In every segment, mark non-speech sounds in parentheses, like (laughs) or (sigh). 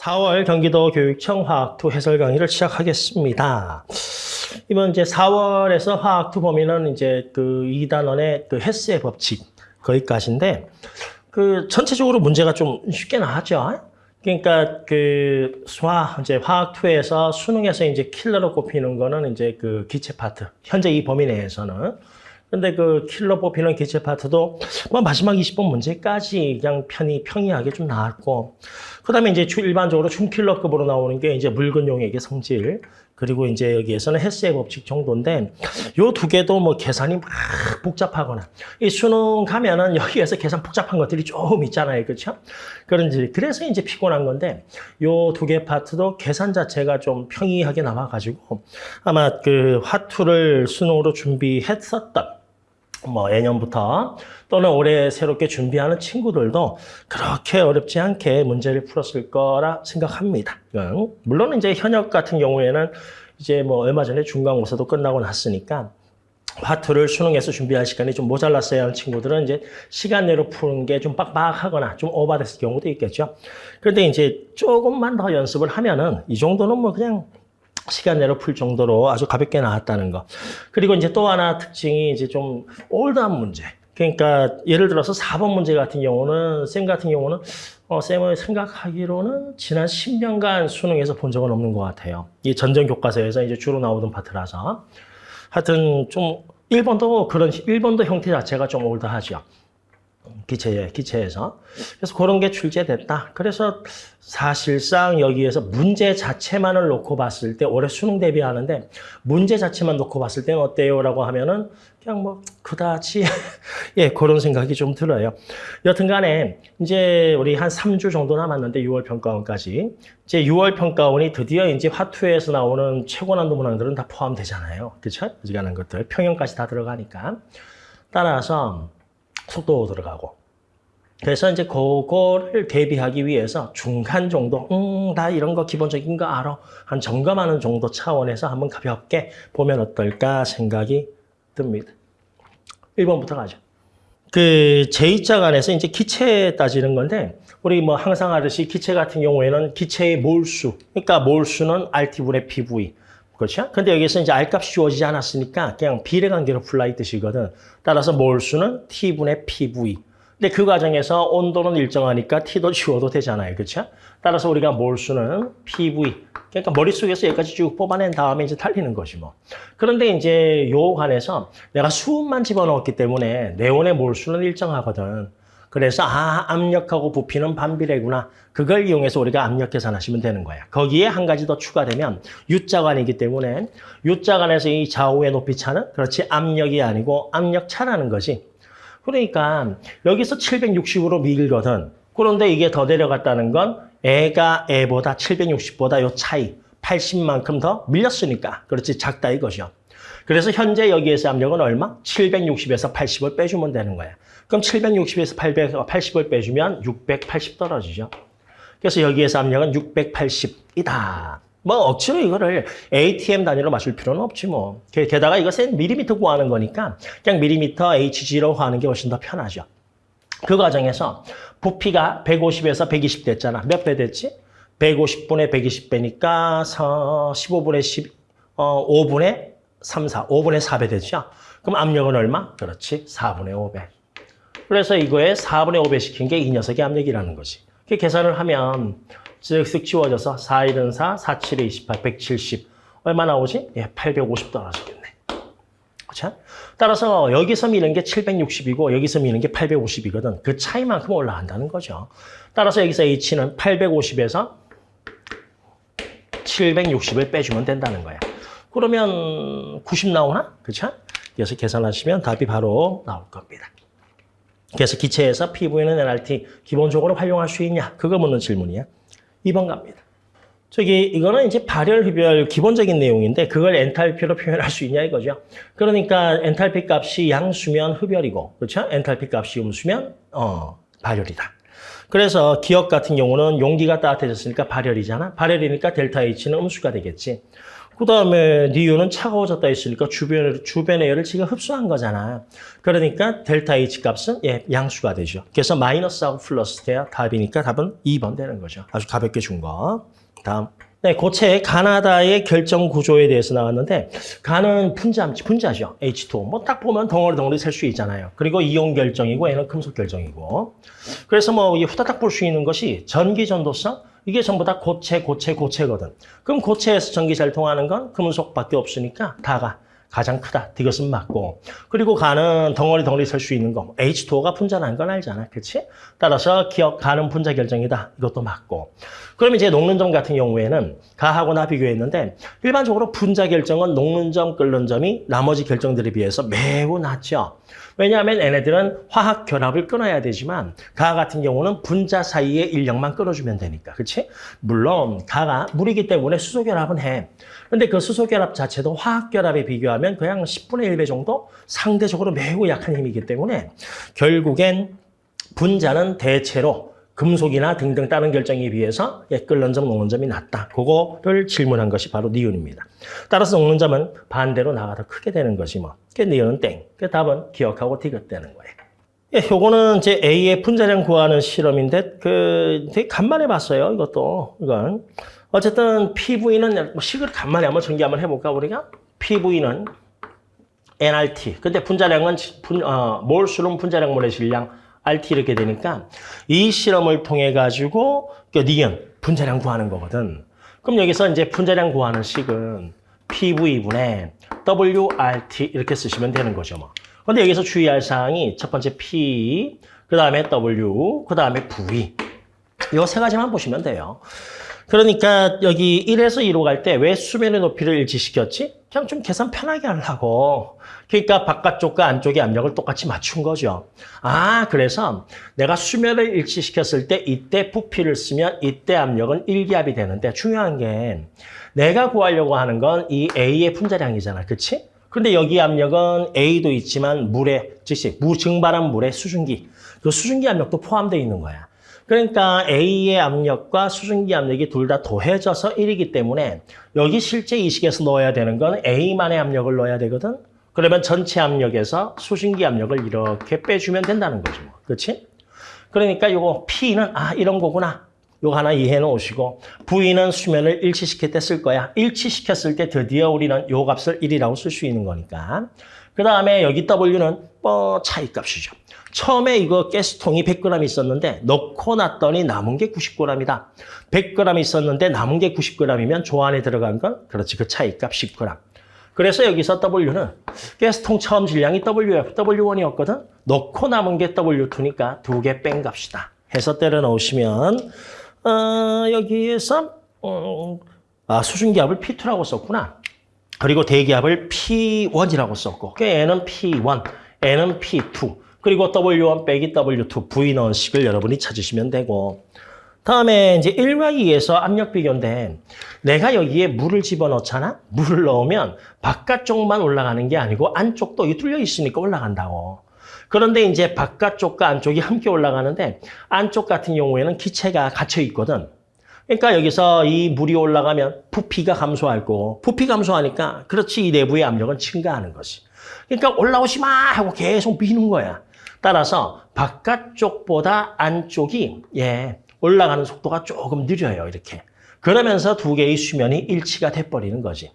4월 경기도 교육청 화학2 해설 강의를 시작하겠습니다. 이번 이제 4월에서 화학2 범위는 이제 그 2단원의 그 헬스의 법칙 거기까지인데 그 전체적으로 문제가 좀 쉽게 나왔죠. 그러니까 그 수화 이제 화학2에서 수능에서 이제 킬러로 꼽히는 거는 이제 그 기체 파트. 현재 이 범위 내에서는 근데 그 킬러 뽑히는 기체 파트도 뭐 마지막 20번 문제까지 그냥 편히 평이하게 좀 나왔고 그다음에 이제 일반적으로 중킬러급으로 나오는 게 이제 묽은 용액의 성질 그리고 이제 여기에서는 헬스의 법칙 정도인데 요 두 개도 뭐 계산이 막 복잡하거나 이 수능 가면은 여기에서 계산 복잡한 것들이 좀 있잖아요. 그렇죠? 그런지 그래서 이제 피곤한 건데 요 두 개 파트도 계산 자체가 좀 평이하게 나와 가지고 아마 그 화투를 수능으로 준비했었던 뭐 예년부터 또는 올해 새롭게 준비하는 친구들도 그렇게 어렵지 않게 문제를 풀었을 거라 생각합니다. 물론 이제 현역 같은 경우에는 이제 뭐 얼마 전에 중간고사도 끝나고 났으니까 화투를 수능에서 준비할 시간이 좀 모자랐어야 하는 친구들은 이제 시간 내로 푸는 게 좀 빡빡하거나 좀 오버됐을 경우도 있겠죠. 그런데 이제 조금만 더 연습을 하면은 이 정도는 뭐 그냥 시간 내로 풀 정도로 아주 가볍게 나왔다는 거. 그리고 이제 또 하나 특징이 이제 좀 올드한 문제. 그러니까 예를 들어서 4번 문제 같은 경우는 쌤 같은 경우는 어, 쌤을 생각하기로는 지난 10년간 수능에서 본 적은 없는 것 같아요. 이 전전 교과서에서 이제 주로 나오던 파트라서. 하여튼 좀 1번도 그런 1번도 형태 자체가 좀 올드하죠. 기체에, 기체에서. 그래서 그런 게 출제됐다. 그래서 사실상 여기에서 문제 자체만을 놓고 봤을 때 올해 수능 대비하는데 문제 자체만 놓고 봤을 때는 어때요? 라고 하면은 그냥 뭐 그다지 (laughs) 예, 그런 생각이 좀 들어요. 여튼 간에 이제 우리 한 3주 정도 남았는데 6월 평가원까지 이제 6월 평가원이 드디어 이제 화투에서 나오는 최고 난도 문항들은 다 포함되잖아요. 그렇죠? 어지간한 것들 평형까지 다 들어가니까 따라서 속도 들어가고 그래서 이제 그거를 대비하기 위해서 중간 정도, 음, 나 이런 거 기본적인 거 알아. 한 점검하는 정도 차원에서 한번 가볍게 보면 어떨까 생각이 듭니다. 1번부터 가죠. 그 제2자 간에서 이제 기체 따지는 건데 우리 뭐 항상 하듯이 기체 같은 경우에는 기체의 몰수, 그러니까 몰수는 RT분의 PV. 그렇죠? 근데 여기서 이제 R값이 주어지지 않았으니까 그냥 비례관계로 풀라 이 뜻이거든. 따라서 몰수는 T분의 PV. 근데 그 과정에서 온도는 일정하니까 T도 지워도 되잖아요. 그렇죠? 따라서 우리가 몰수는 PV. 그러니까 머릿속에서 여기까지 쭉 뽑아낸 다음에 이제 달리는 것이 뭐. 그런데 이제 요 관에서 내가 수음만 집어넣었기 때문에 네온의 몰수는 일정하거든. 그래서 아 압력하고 부피는 반비례구나. 그걸 이용해서 우리가 압력 계산하시면 되는 거야. 거기에 한 가지 더 추가되면 U자관이기 때문에 U자관에서 이 좌우의 높이 차는 그렇지 압력이 아니고 압력차라는 것이 그러니까 여기서 760으로 밀거든. 그런데 이게 더 내려갔다는 건 애가 애보다 760보다 요 차이 80만큼 더 밀렸으니까 그렇지 작다 이것이요. 그래서 현재 여기에서 압력은 얼마? 760에서 80을 빼주면 되는 거야. 그럼 760에서 880을 빼주면 680 떨어지죠. 그래서 여기에서 압력은 680이다. 뭐 억지로 이거를 ATM 단위로 맞출 필요는 없지 뭐. 게다가 이것은 미리미터 구하는 거니까 그냥 미리미터 HG로 구하는 게 훨씬 더 편하죠. 그 과정에서 부피가 150에서 120 됐잖아. 몇 배 됐지? 150분의 120배니까 15분의 10, 어, 5분의 3, 4, 5분의 4배 되죠? 그럼 압력은 얼마? 그렇지, 4분의 5배. 그래서 이거에 4분의 5배 시킨 게 이 녀석의 압력이라는 거지. 그 계산을 하면 쓱쓱 지워져서 4, 1은 4, 4, 7에 28, 170. 얼마 나오지? 예, 850 떨어지겠네. 그렇죠? 따라서 여기서 미는 게 760이고 여기서 미는 게 850이거든. 그 차이만큼 올라간다는 거죠. 따라서 여기서 H는 850에서 760을 빼주면 된다는 거야. 그러면 90 나오나? 그렇죠? 그래서 계산하시면 답이 바로 나올 겁니다. 그래서 기체에서 PV는 NRT 기본적으로 활용할 수 있냐? 그거 묻는 질문이야. 2번 갑니다. 저기 이거는 이제 발열 흡열 기본적인 내용인데 그걸 엔탈피로 표현할 수 있냐 이거죠. 그러니까 엔탈피 값이 양수면 흡열이고 그렇죠? 엔탈피 값이 음수면 어 발열이다. 그래서 기억 같은 경우는 용기가 따뜻해졌으니까 발열이잖아. 발열이니까 델타 H는 음수가 되겠지. 그 다음에 니온은 차가워졌다 했으니까 주변, 주변의 열을 지금 흡수한 거잖아. 그러니까 델타 H 값은 예, 양수가 되죠. 그래서 마이너스하고 플러스 돼야 답이니까 답은 2번 되는 거죠. 아주 가볍게 준 거. 다음. 네, 고체 가나다의 결정 구조에 대해서 나왔는데 가는 분자, 분자죠. H2O. 뭐딱 보면 덩어리 덩어리 셀 수 있잖아요. 그리고 이온 결정이고 얘는 금속 결정이고. 그래서 뭐이 후다닥 볼 수 있는 것이 전기 전도성 이게 전부 다 고체, 고체, 고체거든. 그럼 고체에서 전기 잘 통하는 건 금속밖에 없으니까 다가 가장 크다. 이것은 맞고. 그리고 가는 덩어리 덩어리 셀수 있는 거. H2O가 분자라는 건 알잖아. 그렇지? 따라서 기억 가는 분자 결정이다. 이것도 맞고. 그럼 이제 녹는 점 같은 경우에는 가하고 나 비교했는데 일반적으로 분자 결정은 녹는 점, 끓는 점이 나머지 결정들에 비해서 매우 낮죠. 왜냐하면 얘네들은 화학 결합을 끊어야 되지만 가 같은 경우는 분자 사이의 인력만 끊어주면 되니까. 그렇지? 물론 가가 물이기 때문에 수소 결합은 해. 근데 그 수소 결합 자체도 화학 결합에 비교하면 그냥 10분의 1배 정도 상대적으로 매우 약한 힘이기 때문에 결국엔 분자는 대체로 금속이나 등등 다른 결정에 비해서 예, 끓는 점, 녹는 점이 낮다. 그거를 질문한 것이 바로 니은입니다. 따라서 녹는 점은 반대로 나가 더 크게 되는 것이 뭐. 그 니은은 땡. 그 답은 기억하고 디귿되는 거예요. 예, 요거는 이제 A의 분자량 구하는 실험인데 그 되게 간만에 봤어요. 이것도 이건 어쨌든 PV는 뭐 식을 간만에 한번 전개 한번 해볼까 우리가 PV는 nRT. 근데 분자량은 분, 어, 몰수는 분자량 모래 질량 RT 이렇게 되니까 이 실험을 통해 가지고 그 니은 분자량 구하는 거거든. 그럼 여기서 이제 분자량 구하는 식은 PV분의 WRT 이렇게 쓰시면 되는 거죠. 뭐. 근데 여기서 주의할 사항이 첫 번째 P, 그 다음에 W, 그 다음에 V. 이 세 가지만 보시면 돼요. 그러니까 여기 1에서 2로 갈 때 왜 수면의 높이를 일치시켰지? 그냥 좀 계산 편하게 하려고. 그러니까 바깥쪽과 안쪽의 압력을 똑같이 맞춘 거죠. 아, 그래서 내가 수면을 일치시켰을 때 이때 부피를 쓰면 이때 압력은 일기압이 되는데 중요한 게 내가 구하려고 하는 건 이 A의 분자량이잖아. 그치? 근데 여기 압력은 A도 있지만 물에, 즉시 무증발한 물의 수증기. 그 수증기 압력도 포함되어 있는 거야. 그러니까 A의 압력과 수증기 압력이 둘 다 더해져서 1이기 때문에 여기 실제 이식에서 넣어야 되는 건 A만의 압력을 넣어야 되거든. 그러면 전체 압력에서 수증기 압력을 이렇게 빼주면 된다는 거죠. 뭐. 그렇지? 그러니까 요거 P는 아 이런 거구나. 요거 하나 이해해 놓으시고 V는 수면을 일치시킬 때 쓸 거야. 일치시켰을 때 드디어 우리는 요 값을 1이라고 쓸 수 있는 거니까. 그 다음에 여기 W는 뭐 차이 값이죠. 처음에 이거 가스통이 100g 있었는데 넣고 났더니 남은 게 90g이다. 100g 있었는데 남은 게 90g이면 조 안에 들어간 건 그렇지 그 차이 값 10g. 그래서 여기서 W는 가스통 처음 질량이 WF, W1이었거든. 넣고 남은 게 W2니까 두 개 뺀 값이다. 해서 때려 넣으시면 어, 여기에서 어, 아, 수증기압을 P2라고 썼구나. 그리고 대기압을 P1이라고 썼고 그 N은 P1, N은 P2 그리고 W1 빼기 W2 V 넣은 식을 여러분이 찾으시면 되고 다음에 이제 1과 2에서 압력 비교인데 내가 여기에 물을 집어넣잖아? 물을 넣으면 바깥쪽만 올라가는 게 아니고 안쪽도 이 뚫려 있으니까 올라간다고. 그런데 이제 바깥쪽과 안쪽이 함께 올라가는데 안쪽 같은 경우에는 기체가 갇혀 있거든. 그러니까 여기서 이 물이 올라가면 부피가 감소할 거고 부피 감소하니까 그렇지 이 내부의 압력은 증가하는 것이. 그러니까 올라오지 마 하고 계속 미는 거야. 따라서 바깥쪽보다 안쪽이 예 올라가는 속도가 조금 느려요. 이렇게. 그러면서 두 개의 수면이 일치가 돼버리는 거지.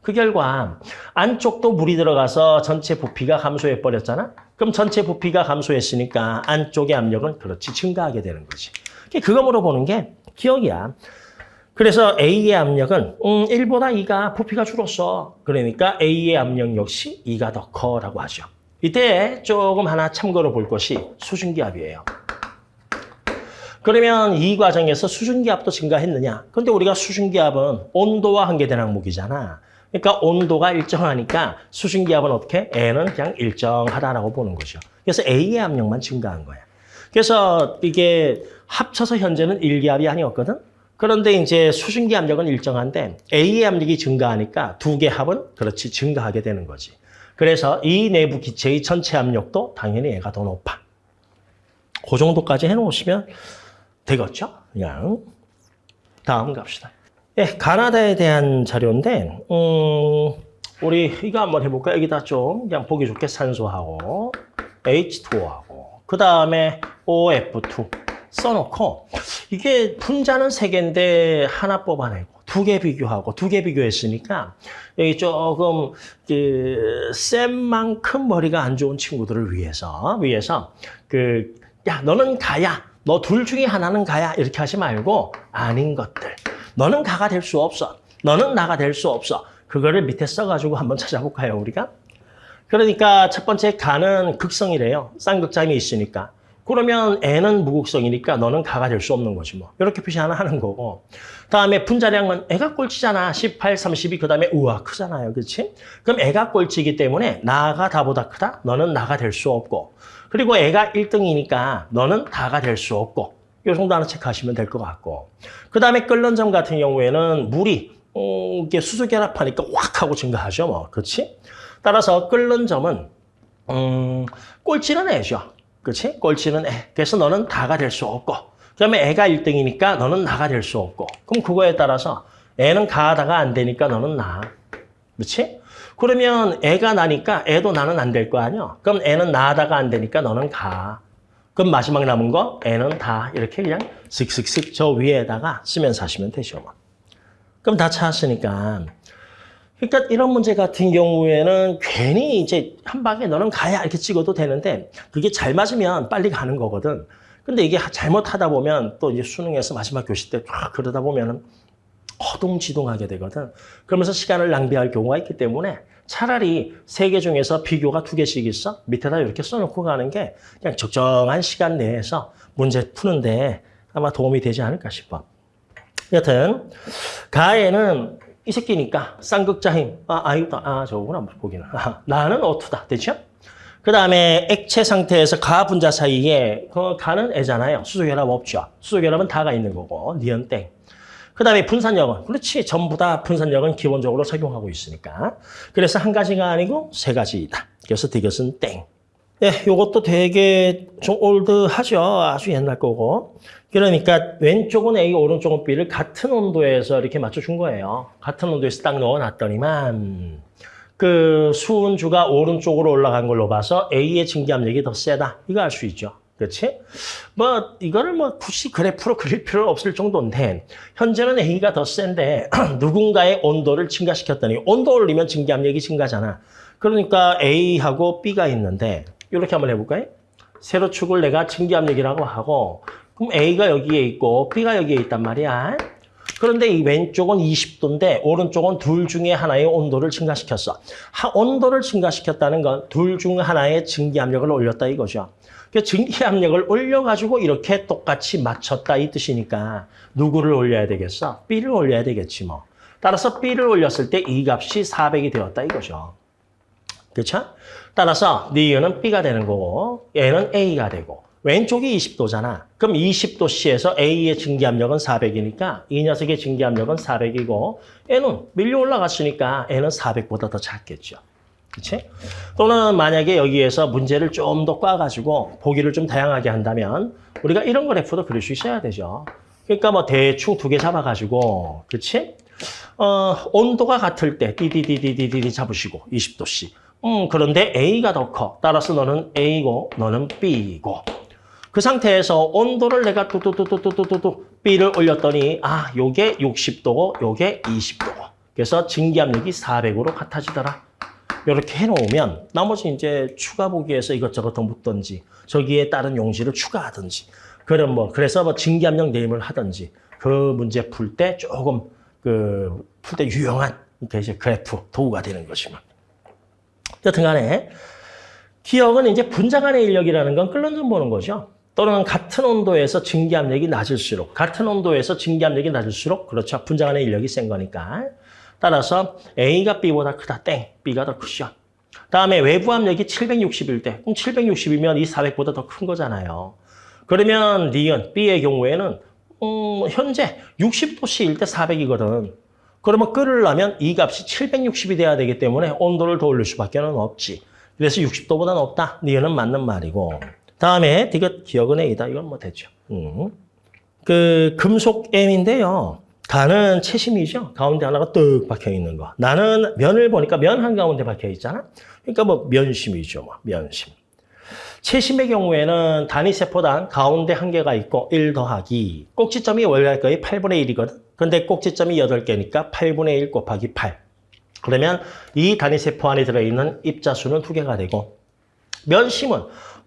그 결과 안쪽도 물이 들어가서 전체 부피가 감소해 버렸잖아. 그럼 전체 부피가 감소했으니까 안쪽의 압력은 그렇지 증가하게 되는 거지. 그거 물어보는 게 기억이야. 그래서 A의 압력은 음, 1보다 2가 부피가 줄었어. 그러니까 A의 압력 역시 2가 더 커라고 하죠. 이때 조금 하나 참고로 볼 것이 수증기압이에요. 그러면 이 과정에서 수증기압도 증가했느냐? 근데 우리가 수증기압은 온도와 한계된 항목이잖아. 그러니까 온도가 일정하니까 수증기압은 어떻게? N은 그냥 일정하다라고 보는 거죠. 그래서 A의 압력만 증가한 거야. 그래서 이게 합쳐서 현재는 1기압이 아니었거든? 그런데 이제 수증기 압력은 일정한데 A의 압력이 증가하니까 두 개 합은 그렇지 증가하게 되는 거지. 그래서 이 내부 기체의 전체 압력도 당연히 얘가 더 높아. 그 정도까지 해놓으시면 되겠죠? 그냥 다음 갑시다. 예, 가나다에 대한 자료인데, 음, 우리 이거 한번 해볼까? 여기다 좀 그냥 보기 좋게 산소하고 H2O하고 그 다음에 OF2 써놓고 이게 분자는 세 개인데 하나 뽑아내고 두 개 비교하고 두 개 비교했으니까 여기 조금 그센 만큼 머리가 안 좋은 친구들을 위해서 위해서 그 야 너는 가야. 너 둘 중에 하나는 가야. 이렇게 하지 말고 아닌 것들 너는 가가 될 수 없어 너는 나가 될 수 없어 그거를 밑에 써가지고 한번 찾아볼까요 우리가 그러니까 첫 번째 가는 극성이래요 쌍극장이 있으니까 그러면 애는 무극성이니까 너는 가가 될 수 없는 거지 뭐. 이렇게 표시 하나 하는 거고. 다음에 분자량은 애가 꼴찌잖아. 18, 32. 그 다음에 우와 크잖아요. 그렇지? 그럼 애가 꼴찌이기 때문에 나가 다보다 크다? 너는 나가 될 수 없고. 그리고 애가 1등이니까 너는 다가 될 수 없고. 요 정도 하나 체크하시면 될 것 같고. 그 다음에 끓는 점 같은 경우에는 물이 음, 이게 수소 결합하니까 확 하고 증가하죠. 뭐. 그렇지? 따라서 끓는 점은 음, 꼴찌는 애죠. 그렇지? 꼴찌는 애. 그래서 너는 다가 될 수 없고 그다음에 애가 1등이니까 너는 나가 될 수 없고 그럼 그거에 따라서 애는 가다가 안 되니까 너는 나. 그렇지? 그러면 애가 나니까 애도 나는 안 될 거 아니야? 그럼 애는 나다가 안 되니까 너는 가. 그럼 마지막 남은 거 애는 다 이렇게 그냥 슥슥슥 저 위에다가 쓰면서 하시면 되죠. 뭐. 그럼 다 찾았으니까 그러니까 이런 문제 같은 경우에는 괜히 이제 한 방에 너는 가야 이렇게 찍어도 되는데 그게 잘 맞으면 빨리 가는 거거든. 근데 이게 잘못하다 보면 또 이제 수능에서 마지막 교시 때 쫙 그러다 보면은 허둥지둥하게 되거든. 그러면서 시간을 낭비할 경우가 있기 때문에 차라리 세 개 중에서 비교가 두 개씩 있어. 밑에다 이렇게 써놓고 가는 게 그냥 적정한 시간 내에서 문제 푸는데 아마 도움이 되지 않을까 싶어. 여튼 가에는 이 새끼니까 쌍극자힘. 아, 아이다. 아, 저거구나. 거기는. 아, 나는 어투다. 됐죠? 그 다음에 액체 상태에서 가 분자 사이에 그 가는 애잖아요. 수소결합 없죠. 수소결합은 다가 있는 거고. 니은 땡. 그 다음에 분산력은 그렇지. 전부 다 분산력은 기본적으로 적용하고 있으니까. 그래서 한 가지가 아니고 세 가지이다. 그래서 디귿은 땡. 예, 요것도 되게 좀 올드하죠. 아주 옛날 거고. 그러니까 왼쪽은 A, 오른쪽은 B를 같은 온도에서 이렇게 맞춰준 거예요. 같은 온도에서 딱 넣어놨더니만 그 수은주가 오른쪽으로 올라간 걸로 봐서 A의 증기압력이 더 세다. 이거 알 수 있죠. 그렇지? 뭐 이거를 뭐 굳이 그래프로 그릴 필요 없을 정도인데 현재는 A가 더 센데 (clears throat) 누군가의 온도를 증가시켰더니 온도 올리면 증기압력이 증가잖아. 그러니까 A하고 B가 있는데 이렇게 한번 해볼까요? 세로 축을 내가 증기압력이라고 하고 그럼 A가 여기에 있고 B가 여기에 있단 말이야. 그런데 이 왼쪽은 20도인데 오른쪽은 둘 중에 하나의 온도를 증가시켰어. 하, 온도를 증가시켰다는 건 둘 중 하나의 증기압력을 올렸다 이거죠. 그 증기압력을 올려가지고 이렇게 똑같이 맞췄다 이 뜻이니까 누구를 올려야 되겠어? B를 올려야 되겠지 뭐. 따라서 B를 올렸을 때 이 값이 400이 되었다 이거죠. 그렇죠? 따라서 니은은 B가 되는 거고 얘는 A가 되고 왼쪽이 20도잖아. 그럼 20도씨에서 A의 증기압력은 400이니까 이 녀석의 증기압력은 400이고 N은 밀려 올라갔으니까 N은 400보다 더 작겠죠. 그렇지? 또는 만약에 여기에서 문제를 좀 더 꽈가지고 보기를 좀 다양하게 한다면 우리가 이런 그래프도 그릴 수 있어야 되죠. 그러니까 뭐 대충 두 개 잡아가지고 그렇지? 어, 온도가 같을 때 디디디디디디 잡으시고 20도씨. 음, 그런데 A가 더 커. 따라서 너는 A고 너는 B고. 그 상태에서 온도를 내가 뚜뚜뚜뚜뚜뚜뚜 B를 올렸더니 아, 요게 60도고 요게 20도고. 그래서 증기압력이 400으로 같아지더라. 이렇게 해놓으면 나머지 이제 추가 보기에서 이것저것 더 묻든지 저기에 따른 용지를 추가하든지 그런 뭐 그래서 뭐 증기압력 내림을 하든지 그 문제 풀 때 조금 그 풀 때 유용한 이제 그래프 도구가 되는 것이면 여튼간에 기억은 이제 분자 간의 인력이라는 건 끓는 점 보는 거죠. 또는 같은 온도에서 증기압력이 낮을수록 같은 온도에서 증기압력이 낮을수록 그렇죠. 분자 간의 인력이 센 거니까. 따라서 A가 B보다 크다. 땡. B가 더 크죠. 다음에 외부 압력이 760일 때 그럼 760이면 이 400보다 더 큰 거잖아요. 그러면 니은 B의 경우에는 음, 현재 60도씨일 때 400이거든. 그러면 끓으려면 이 값이 760이 돼야 되기 때문에 온도를 더 올릴 수밖에 는 없지. 그래서 60도보다 높다. 니은은 맞는 말이고. 다음에 디귿 기억은 A다. 이건 뭐 되죠. 음. 그 금속 M인데요. 가는 채심이죠. 가운데 하나가 뚝 박혀 있는 거. 나는 면을 보니까 면 한가운데 박혀 있잖아. 그러니까 뭐 면심이죠. 뭐 면심. 채심의 경우에는 단위 세포당 가운데 한 개가 있고 1 더하기 꼭지점이 원래 거의 8분의 1이거든. 근데 꼭지점이 8개니까 8분의 1 곱하기 8. 그러면 이 단위 세포 안에 들어있는 입자수는 두 개가 되고 면심은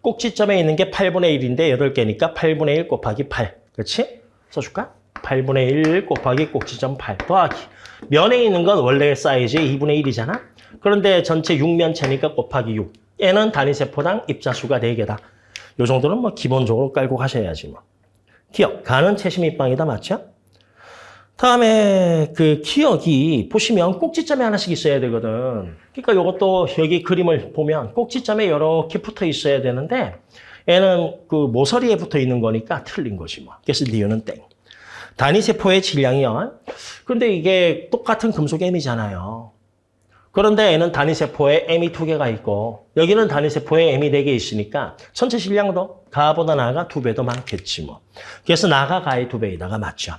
꼭지점에 있는 게 8분의 1인데 8개니까 8분의 1 곱하기 8. 그렇지? 써줄까? 8분의 1 곱하기 꼭지점 8 더하기. 면에 있는 건 원래 사이즈의 2분의 1이잖아? 그런데 전체 6면체니까 곱하기 6. 얘는 단위세포당 입자수가 4개다. 요 정도는 뭐 기본적으로 깔고 가셔야지 뭐. 기억, 가는 채심 입방이다. 맞죠? 다음에 그 기억이 보시면 꼭지점에 하나씩 있어야 되거든. 그러니까 이것도 여기 그림을 보면 꼭지점에 이렇게 붙어 있어야 되는데 얘는 그 모서리에 붙어 있는 거니까 틀린 거지 뭐. 그래서 리유는 땡. 단위세포의 질량이요. 그런데 이게 똑같은 금속 M이잖아요. 그런데 얘는 단위세포에 M이 두 개가 있고 여기는 단위세포에 M이 네 개 있으니까 전체 질량도 가보다 나가 두 배 더 많겠지 뭐. 그래서 나가 가의 두 배에다가 맞죠.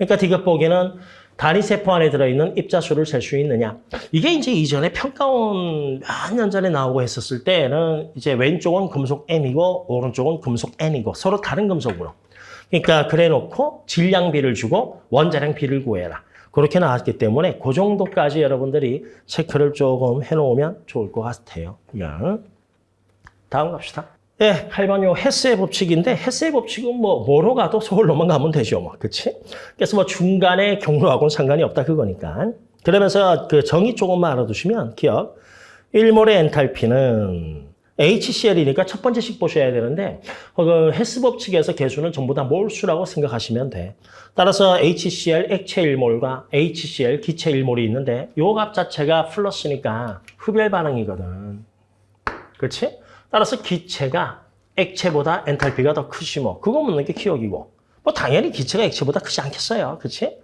그러니까 디귿 보기는 단위세포 안에 들어있는 입자수를 셀 수 있느냐. 이게 이제 이전에 평가원 몇 년 전에 나오고 했었을 때는 이제 왼쪽은 금속 M이고 오른쪽은 금속 N이고 서로 다른 금속으로. 그러니까 그래 놓고 질량비를 주고 원자량 비를 구해라. 그렇게 나왔기 때문에 그 정도까지 여러분들이 체크를 조금 해놓으면 좋을 것 같아요. 다음 갑시다. 네, 8번 요 헤스의 법칙인데 헤스의 법칙은 뭐 뭐로 가도 서울로만 가면 되죠. 뭐. 그치? 그래서 뭐 중간에 경로하고는 상관이 없다 그거니까. 그러면서 그 정의 조금만 알아두시면 기억. 1몰의 엔탈피는 HCl이니까 첫 번째씩 보셔야 되는데 그 헤스 법칙에서 개수는 전부 다 몰수라고 생각하시면 돼. 따라서 HCl 액체 1몰과 HCl 기체 1몰이 있는데 요 값 자체가 플러스니까 흡열 반응이거든. 그렇지? 따라서 기체가 액체보다 엔탈피가 더 크지 뭐. 그거 묻는 게 기억이고. 뭐 당연히 기체가 액체보다 크지 않겠어요. 그렇지?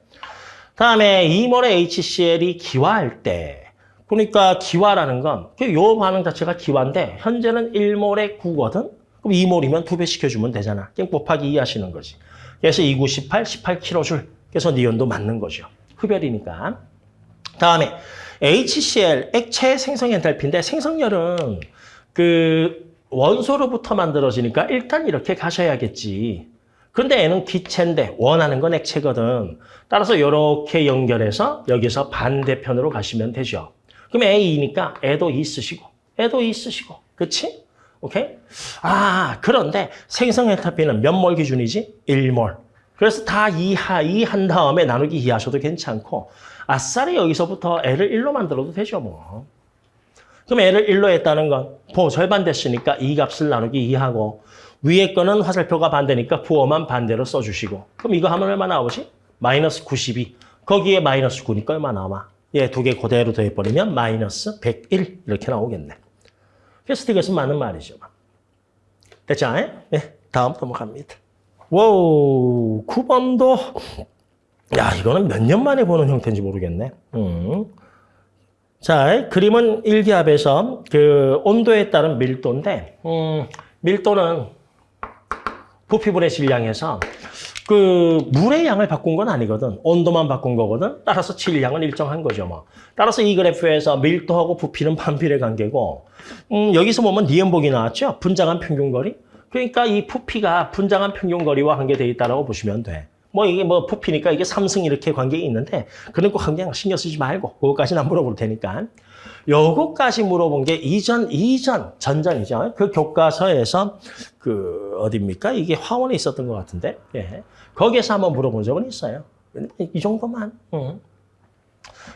다음에 2몰의 HCl이 기화할 때 그러니까 기화라는 건, 요 반응 자체가 기화인데, 현재는 1몰에 9거든? 그럼 2몰이면 두배 시켜주면 되잖아. 그냥 곱하기 2 하시는 거지. 그래서 2, 9, 18, 18kJ. 그래서 니온도 맞는 거죠. 흡열이니까. 다음에 HCl, 액체 생성 엔탈피인데, 생성열은 그 원소로부터 만들어지니까 일단 이렇게 가셔야겠지. 근데 얘는 기체인데 원하는 건 액체거든. 따라서 이렇게 연결해서 여기서 반대편으로 가시면 되죠. 그럼 A니까 애도 E 쓰시고, 애도 E 쓰시고. 그치? 오케이? 아, 그런데 생성 에타피는 몇 몰 기준이지? 1몰. 그래서 다 2하, 2한 다음에 나누기 2 하셔도 괜찮고, 아싸리 여기서부터 애를 1로 만들어도 되죠, 뭐. 그럼 애를 1로 했다는 건, 보 절반 됐으니까 이 값을 나누기 2하고, 위에 거는 화살표가 반대니까 부호만 반대로 써주시고. 그럼 이거 하면 얼마 나오지? 마이너스 92. 거기에 마이너스 9니까 얼마 나와? 얘 두 개 그대로 더해버리면 마이너스 101 이렇게 나오겠네. 그래서 이것은 맞는 말이죠. 됐죠? 네, 다음 넘어갑니다. wow, 9번도 야 이거는 몇 년 만에 보는 형태인지 모르겠네. 음. 자, 그림은 일기압에서 그 온도에 따른 밀도인데 음, 밀도는 부피분의 질량에서 그 물의 양을 바꾼 건 아니거든. 온도만 바꾼 거거든. 따라서 질량은 일정한 거죠. 뭐. 따라서 이 그래프에서 밀도하고 부피는 (laughs) 반비례 관계고 음, 여기서 보면 니은복이 나왔죠. 분장한 평균 거리. 그러니까 이 부피가 분장한 평균 거리와 관계되어 있다고 보시면 돼. 뭐 이게 뭐 부피니까 이게 삼승 이렇게 관계 있는데 그런 거 그냥 신경 쓰지 말고 그거까지는 안 물어볼 테니까. 요거까지 물어본 게 이전, 이전, 전전이죠. 그 교과서에서 그, 어딥니까? 이게 화원에 있었던 것 같은데. 예. 거기에서 한번 물어본 적은 있어요. 이 정도만. 응.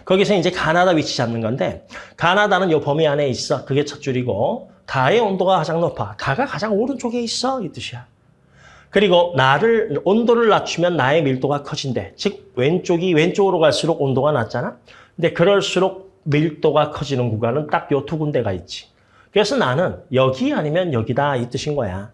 거기서 이제 가나다 위치 잡는 건데, 가나다는 요 범위 안에 있어. 그게 첫 줄이고, 다의 온도가 가장 높아. 다가 가장 오른쪽에 있어. 이 뜻이야. 그리고 나를, 온도를 낮추면 나의 밀도가 커진대. 즉, 왼쪽이 왼쪽으로 갈수록 온도가 낮잖아? 근데 그럴수록 밀도가 커지는 구간은 딱 요 두 군데가 있지. 그래서 나는 여기 아니면 여기다 이 뜻인 거야.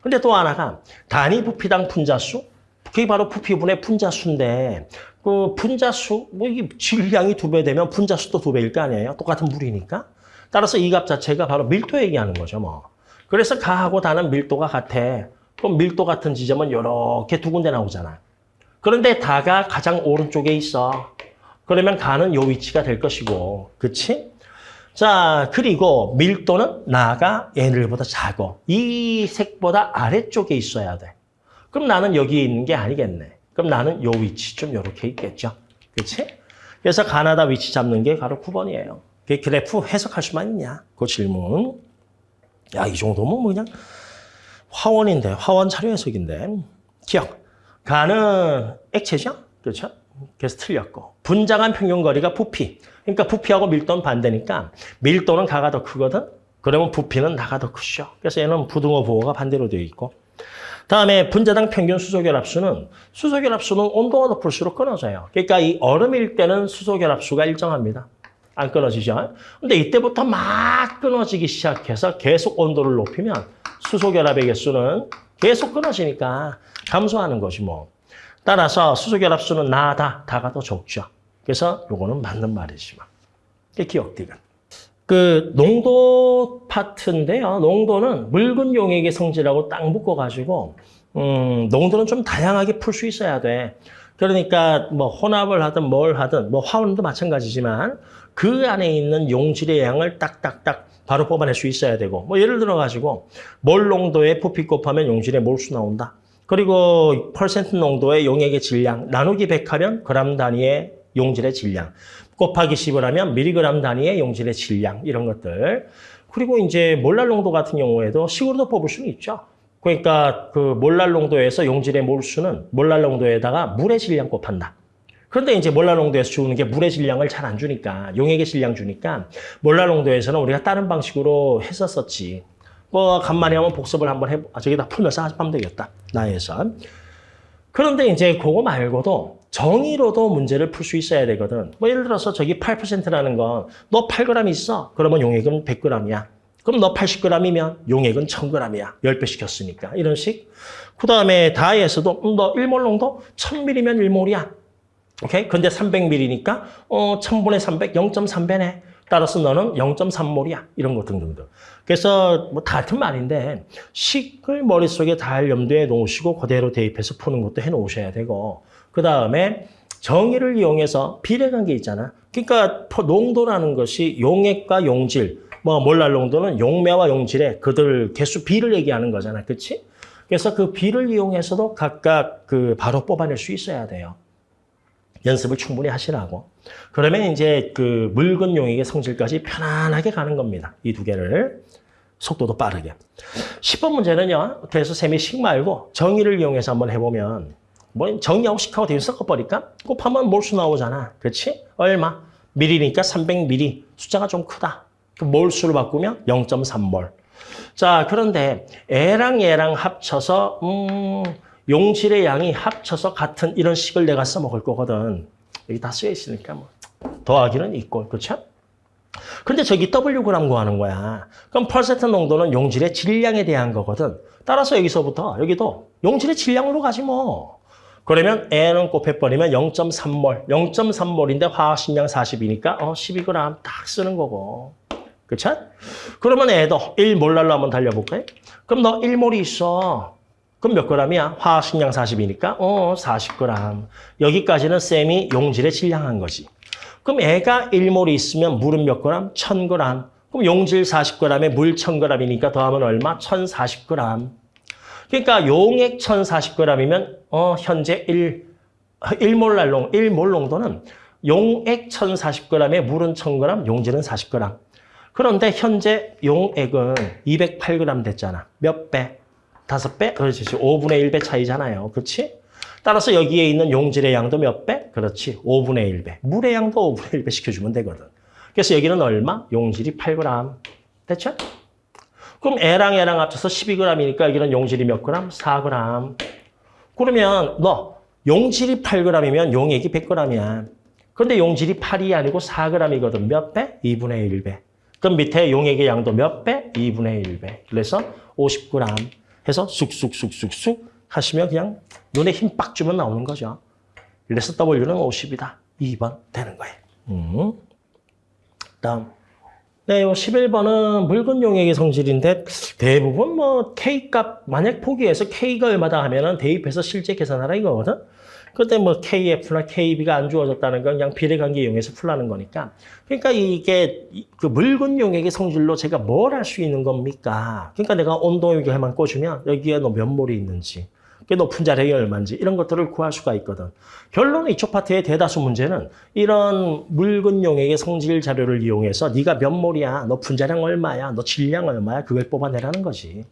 근데 또 하나가 단위 부피당 분자수? 그게 바로 부피분의 분자수인데 그 분자수, 뭐 이게 질량이 두 배 되면 분자수도 두 배일 거 아니에요? 똑같은 물이니까. 따라서 이 값 자체가 바로 밀도 얘기하는 거죠, 뭐. 그래서 가하고 다는 밀도가 같아. 그럼 밀도 같은 지점은 이렇게 두 군데 나오잖아. 그런데 다가 가장 오른쪽에 있어. 그러면 가는 요 위치가 될 것이고, 그치? 자, 그리고 밀도는 나가 얘들보다 작어. 이 색보다 아래쪽에 있어야 돼. 그럼 나는 여기 있는 게 아니겠네. 그럼 나는 요 위치 좀 요렇게 있겠죠. 그치? 그래서 가나다 위치 잡는 게 바로 9번이에요. 그 그래프 해석할 수만 있냐? 그 질문. 야, 이 정도면 뭐 그냥 화원인데, 화원 자료 해석인데. 기억. 가는 액체죠? 그렇죠? 그래서 틀렸고. 분자간 평균거리가 부피. 그러니까 부피하고 밀도는 반대니까 밀도는 가가 더 크거든? 그러면 부피는 나가 더 크죠. 그래서 얘는 부등호 부호가 반대로 되어 있고. 다음에 분자당 평균 수소결합수는 수소결합수는 온도가 높을수록 끊어져요. 그러니까 이 얼음일 때는 수소결합수가 일정합니다. 안 끊어지죠? 근데 이때부터 막 끊어지기 시작해서 계속 온도를 높이면 수소결합의 개수는 계속 끊어지니까 감소하는 것이 뭐. 따라서 수소결합수는 나다, 다가 더 적죠. 그래서 요거는 맞는 말이지만. 기억디귿. 그 농도 파트인데요. 농도는 묽은 용액의 성질하고 딱 묶어가지고 음, 농도는 좀 다양하게 풀 수 있어야 돼. 그러니까 뭐 혼합을 하든 뭘 하든 뭐 화원도 마찬가지지만 그 안에 있는 용질의 양을 딱딱딱 바로 뽑아낼 수 있어야 되고 뭐 예를 들어 가지고 몰 농도의 부피 곱하면 용질의 몰수 나온다. 그리고 퍼센트 농도의 용액의 질량 나누기 100 하면 그람 단위의 용질의 질량 곱하기 10을 하면 미리그램 단위의 용질의 질량 이런 것들 그리고 이제 몰랄 농도 같은 경우에도 식으로도 뽑을 수는 있죠. 그러니까 그 몰랄 농도에서 용질의 몰수는 몰랄 농도에다가 물의 질량 곱한다. 그런데 이제 몰랄 농도에서 주는 게 물의 질량을 잘 안 주니까 용액의 질량 주니까 몰랄 농도에서는 우리가 다른 방식으로 했었었지. 뭐 간만에 한번 복습을 한번 해 아, 저기다 풀면서 하면 되겠다. 나에서. 그런데 이제 그거 말고도 정의로도 문제를 풀 수 있어야 되거든. 뭐 예를 들어서 저기 8%라는 건 너 8g 있어. 그러면 용액은 100g이야. 그럼 너 80g이면 용액은 1000g이야. 10배 시켰으니까. 이런 식. 그 다음에 다이에서도 음, 너 1몰 농도 1000ml면 1몰이야. 오케이? 근데 300ml니까 어 1000분의 300, 0.3배네. 따라서 너는 0.3몰이야. 이런 거 등등등. 그래서 뭐다 같은 말인데 식을 머릿속에 잘 염두에 놓으시고 그대로 대입해서 푸는 것도 해놓으셔야 되고 그 다음에 정의를 이용해서 비례관계 있잖아. 그러니까 농도라는 것이 용액과 용질, 뭐 몰랄 농도는 용매와 용질의 그들 개수 비를 얘기하는 거잖아. 그렇지? 그래서 그 비를 이용해서도 각각 그 바로 뽑아낼 수 있어야 돼요. 연습을 충분히 하시라고. 그러면 이제 그 묽은 용액의 성질까지 편안하게 가는 겁니다. 이 두 개를. 속도도 빠르게. 10번 문제는요. 그래서 셈이 식 말고 정의를 이용해서 한번 해보면 뭐 정의하고 식하고 대입 섞어버릴까? 곱하면 몰수 나오잖아. 그렇지? 얼마? 밀이니까 300ml. 숫자가 좀 크다. 그 몰수를 바꾸면 0.3몰. 자, 그런데 애랑 얘랑 합쳐서 음, 용질의 양이 합쳐서 같은 이런 식을 내가 써먹을 거거든. 여기 다 쓰여 있으니까 뭐 더하기는 있고, 그렇죠? 근데 저기 Wg 구하는 거야. 그럼 퍼센트 농도는 용질의 질량에 대한 거거든. 따라서 여기서부터 여기도 용질의 질량으로 가지 뭐. 그러면 N은 곱해버리면 0.3몰. 0.3몰인데 화학식량 40이니까 어 12g 딱 쓰는 거고. 그쵸? 그러면 애도 1몰랄로 한번 달려볼까요? 그럼 너 1몰이 있어. 그럼 몇 g이야? 화학식량 40이니까 어 40g. 여기까지는 쌤이 용질의 질량한 거지. 그럼 애가 1몰이 있으면 물은 몇 g? 1000g. 그럼 용질 40g에 물 1000g이니까 더하면 얼마? 1040g. 그러니까 용액 1040g이면 어 현재 1 1몰랄 1몰 농도는 용액 1040g에 물은 1000g, 용질은 40g. 그런데 현재 용액은 208g 됐잖아. 몇 배? 다섯 배? 그렇지. 5분의 1배 차이잖아요. 그렇지? 따라서 여기에 있는 용질의 양도 몇 배? 그렇지. 5분의 1배. 물의 양도 5분의 1배 시켜주면 되거든. 그래서 여기는 얼마? 용질이 8g. 됐죠? 그럼 애랑 애랑 합쳐서 12g이니까 여기는 용질이 몇 g? 4g. 그러면 너 용질이 8g이면 용액이 100g이야. 그런데 용질이 8이 아니고 4g이거든. 몇 배? 2분의 1배. 그럼 밑에 용액의 양도 몇 배? 2분의 1배. 그래서 50g 해서 쑥쑥쑥쑥쑥 하시면 그냥 눈에 힘 빡 주면 나오는 거죠. 그래서 W는 50이다. 2번 되는 거예요. 음. 다음. 네, 요 11번은 묽은 용액의 성질인데 대부분 뭐 K값 만약 포기해서 K가 얼마다 하면은 대입해서 실제 계산하라 이거거든. 그때 뭐 KF나 KB가 안 주어졌다는 건 그냥 비례관계 이용해서 풀라는 거니까. 그러니까 이게 이- 그 묽은 용액의 성질로 제가 뭘 할 수 있는 겁니까? 그러니까 내가 온도 요격만 꽂으면 여기에 너몇 몰이 있는지, 그 높은 자력이 얼마인지 이런 것들을 구할 수가 있거든. 결론은 이쪽 파트의 대다수 문제는 이런 묽은 용액의 성질 자료를 이용해서 네가 몇 몰이야, 너 분자량 얼마야, 너 질량 얼마야 그걸 뽑아내라는 거지.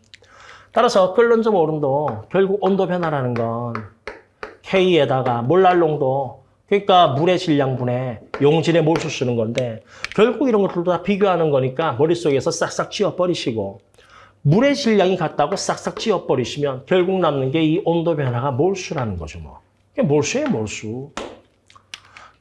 따라서 끓는 점 오름도 결국 온도 변화라는 건 K에다가 몰랄농도 그러니까 물의 질량분에 용질의 몰수 쓰는 건데 결국 이런 것들도 다 비교하는 거니까 머릿속에서 싹싹 지워버리시고 물의 질량이 같다고 싹싹 지워버리시면 결국 남는 게 이 온도 변화가 몰수라는 거죠 뭐. 이게 몰수예요 몰수.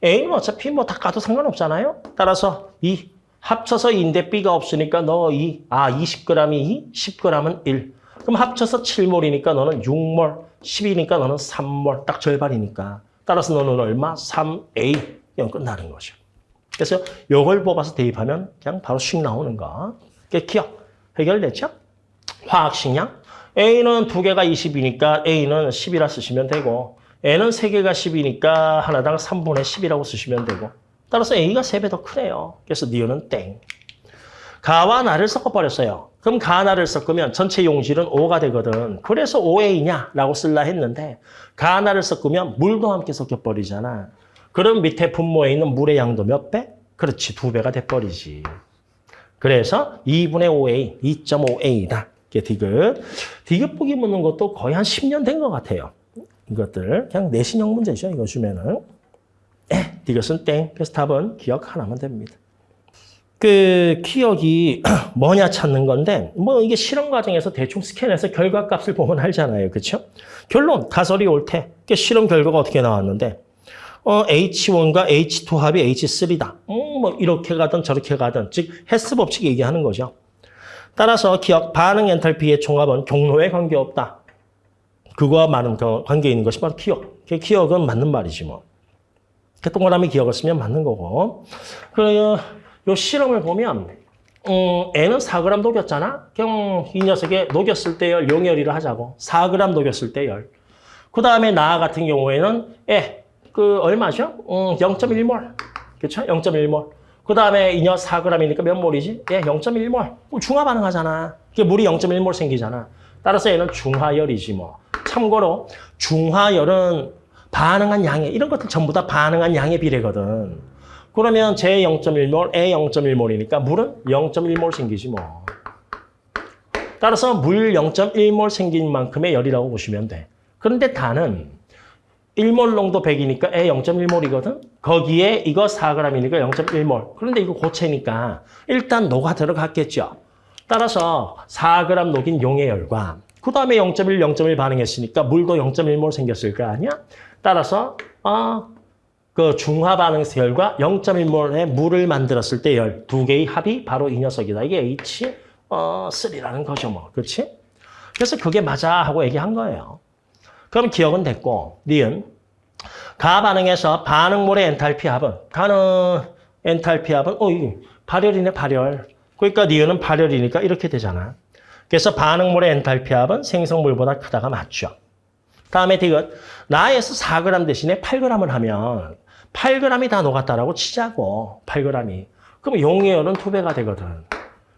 A는 어차피 뭐 다 까도 상관없잖아요. 따라서 이 합쳐서 인데 B가 없으니까 너 이, 아 20g이 2, 10g은 1. 그럼 합쳐서 7몰이니까 너는 6몰, 10이니까 너는 3몰, 딱 절반이니까. 따라서 너는 얼마? 3A. 이건 끝나는 거죠. 그래서 요걸 뽑아서 대입하면 그냥 바로 씩 나오는 거. 그게 기억. 해결됐죠? 화학식량. A는 두 개가 20이니까 A는 10이라 쓰시면 되고 N은 세 개가 10이니까 하나당 3분의 10이라고 쓰시면 되고 따라서 A가 세배더 크네요. 그래서 니은은 땡. 가와 나를 섞어버렸어요. 그럼 가, 나를 섞으면 전체 용질은 5가 되거든. 그래서 5A냐라고 쓸라 했는데 가, 나를 섞으면 물도 함께 섞여버리잖아. 그럼 밑에 분모에 있는 물의 양도 몇 배? 그렇지, 두 배가 돼버리지. 그래서 2분의 5A, 2.5A다. 이게 디귿. 디귿 보기 묻는 것도 거의 한 10년 된 것 같아요. 이것들. 그냥 내신형 문제죠. 이거 주면은. 에, (clears throat) 디귿은 땡. 그래서 답은 기억 하나면 됩니다. 그 기억이 (clears throat) 뭐냐 찾는 건데 뭐 이게 실험 과정에서 대충 스캔해서 결과값을 보면 알잖아요. 그렇죠? 결론 가설이 옳대. 그 실험 결과가 어떻게 나왔는데 어, H1과 H2 합이 H3다. 음, 뭐 이렇게 가든 저렇게 가든 즉 헬스 법칙 얘기하는 거죠. 따라서 기억 반응 엔탈피의 총합은 경로에 관계없다. 그거와 많은 그 관계 있는 것이 바로 기억. 그 기억은 맞는 말이지 뭐. 그 동그라미 기억을 쓰면 맞는 거고. 그, 요 실험을 보면, 음, N은 4g 녹였잖아? 그럼 이 녀석의 녹였을 때 열, 용열이를 하자고. 4g 녹였을 때 열. 그 다음에 나 같은 경우에는, 에, 그, 얼마죠? 음, 0.1몰. 그쵸? 0.1몰. 그 다음에 이녀 4g이니까 몇 몰이지? 예, 0.1몰. 중화 반응하잖아. 물이 0.1몰 생기잖아. 따라서 얘는 중화열이지 뭐. 참고로 중화열은 반응한 양의 이런 것들 전부 다 반응한 양의 비례거든. 그러면 제 0.1몰, 에 0.1몰이니까 물은 0.1몰 생기지 뭐. 따라서 물 0.1몰 생긴 만큼의 열이라고 보시면 돼. 그런데 단은 1몰 농도 100이니까 에 0.1몰이거든. 거기에 이거 4g이니까 0.1몰. 그런데 이거 고체니까 일단 녹아 들어갔겠죠. 따라서 4g 녹인 용의 열과 그 다음에 0.1, 0.1 반응했으니까 물도 0.1몰 생겼을 거 아니야? 따라서 어, 그 중화 반응에서 열과 0.1몰의 물을 만들었을 때 열 두 개의 합이 바로 이 녀석이다. 이게 H 어, 3라는 거죠, 뭐. 그렇지? 그래서 그게 맞아 하고 얘기한 거예요. 그럼 기억은 됐고, 니은 가 반응에서 반응물의 엔탈피 합은 가는 엔탈피 합은 어, 이거 발열이네, 발열. 그러니까 니은은 발열이니까 이렇게 되잖아. 그래서 반응물의 엔탈피 합은 생성물보다 크다가 맞죠. 다음에 디귿 나에서 4g 대신에 8g을 하면 8g이 다 녹았다라고 치자고 8g이. 그럼 용의 열은 2배가 되거든.